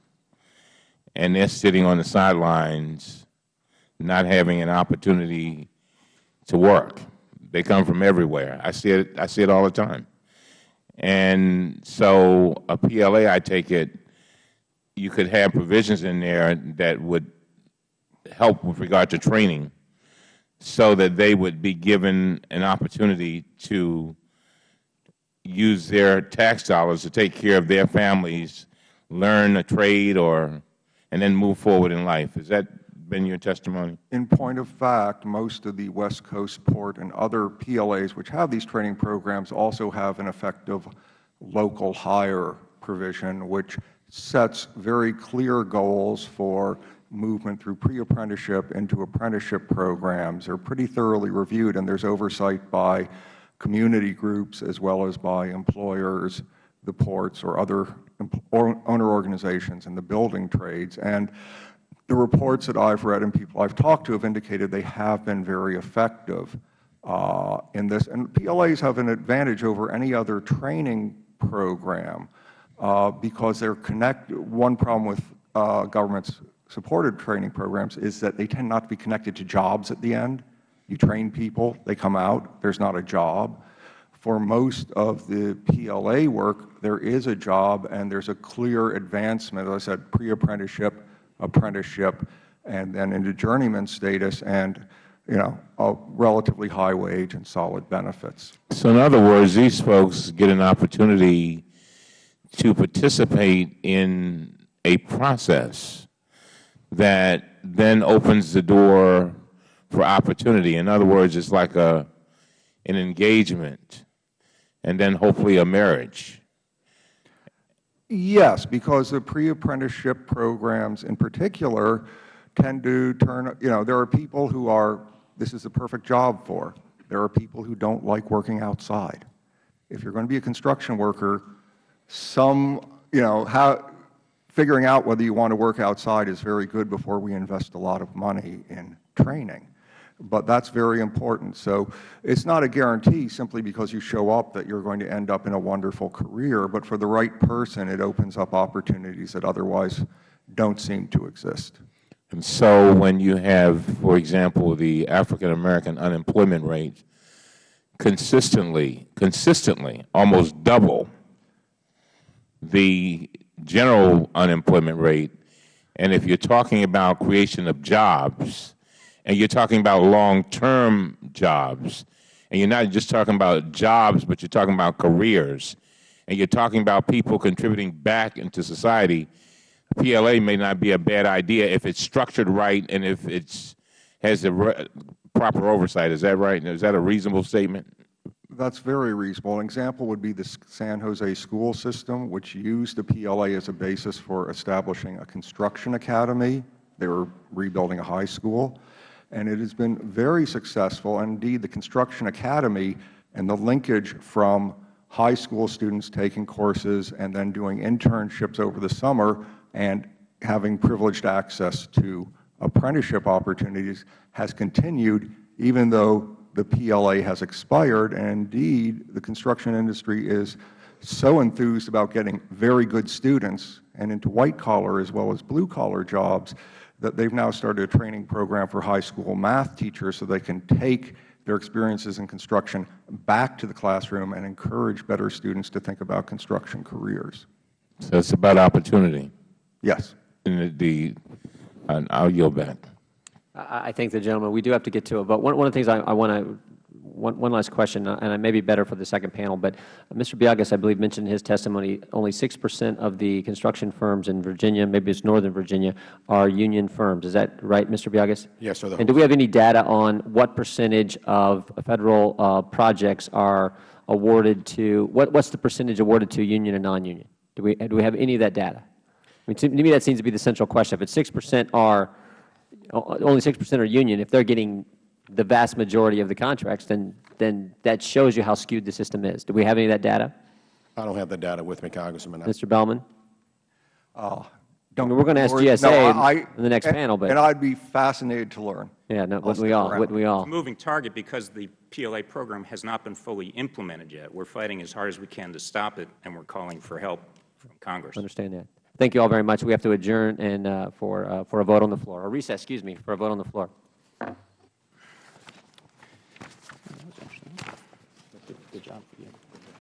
and they're sitting on the sidelines not having an opportunity to work. They come from everywhere. I see it, I see it all the time. And so a PLA, I take it, you could have provisions in there that would help with regard to training so that they would be given an opportunity to use their tax dollars to take care of their families, learn a trade, or and then move forward in life. Has that been your testimony? In point of fact, most of the West Coast Port and other PLAs which have these training programs also have an effective local hire provision which sets very clear goals for movement through pre-apprenticeship into apprenticeship programs. They are pretty thoroughly reviewed, and there is oversight by community groups as well as by employers, the ports, or other owner organizations in the building trades. And the reports that I have read and people I have talked to have indicated they have been very effective uh, in this. And PLAs have an advantage over any other training program uh, because they're connected. One problem with uh, government's supported training programs is that they tend not to be connected to jobs at the end. You train people, they come out, there's not a job. For most of the PLA work, there is a job and there's a clear advancement, as I said, pre-apprenticeship, apprenticeship, and then into journeyman status and you know, a relatively high wage and solid benefits. So in other words, these folks get an opportunity to participate in a process that then opens the door for opportunity. In other words, it's like a, an engagement and then hopefully a marriage. Yes, because the pre-apprenticeship programs in particular tend to turn, you know, there are people who are, this is the perfect job for. There are people who don't like working outside. If you're going to be a construction worker, some, you know, how, figuring out whether you want to work outside is very good before we invest a lot of money in training. But that's very important. So it's not a guarantee simply because you show up that you're going to end up in a wonderful career. But for the right person, it opens up opportunities that otherwise don't seem to exist. And so when you have, for example, the African American unemployment rate consistently, consistently almost double the general unemployment rate, and if you're talking about creation of jobs, and you're talking about long-term jobs, and you're not just talking about jobs, but you're talking about careers, and you're talking about people contributing back into society, PLA may not be a bad idea if it's structured right and if it has the proper oversight. Is that right? Is that a reasonable statement? That's very reasonable. An example would be the San Jose school system, which used the PLA as a basis for establishing a construction academy. They were rebuilding a high school. And it has been very successful. And indeed, the Construction Academy and the linkage from high school students taking courses and then doing internships over the summer and having privileged access to apprenticeship opportunities has continued even though the PLA has expired. And indeed, the construction industry is so enthused about getting very good students and into white-collar as well as blue-collar jobs that they have now started a training program for high school math teachers so they can take their experiences in construction back to the classroom and encourage better students to think about construction careers. So it's about opportunity. Yes. And the, and I'll yield back. I I thank the gentleman. We do have to get to it. But one, one of the things I, I want to, one, one last question, uh, and it may be better for the second panel, but Mr. Biagas, I believe, mentioned in his testimony only 6 percent of the construction firms in Virginia, maybe it's Northern Virginia, are union firms. Is that right, Mr. Biagas? Yes, sir. And do we have any data on what percentage of Federal uh, projects are awarded to, what, what's the percentage awarded to union and non-union? Do we, do we have any of that data? I mean, to me, that seems to be the central question. If it's 6 percent are only 6 percent are union, if they're getting the vast majority of the contracts, then, then that shows you how skewed the system is. Do we have any of that data? I don't have the data with me, Congressman. Mr. Belman? Uh, I mean, we're going to ask Lord, GSA no, I- in the next and- panel, but, And I'd be fascinated to learn. yeah, no, wouldn't we all, wouldn't we all? It's a moving target because the PLA program has not been fully implemented yet. We're fighting as hard as we can to stop it, and we're calling for help from Congress. I Understand that. Thank you all very much. We have to adjourn and, uh, for, uh, for a vote on the floor, or recess, excuse me, for a vote on the floor.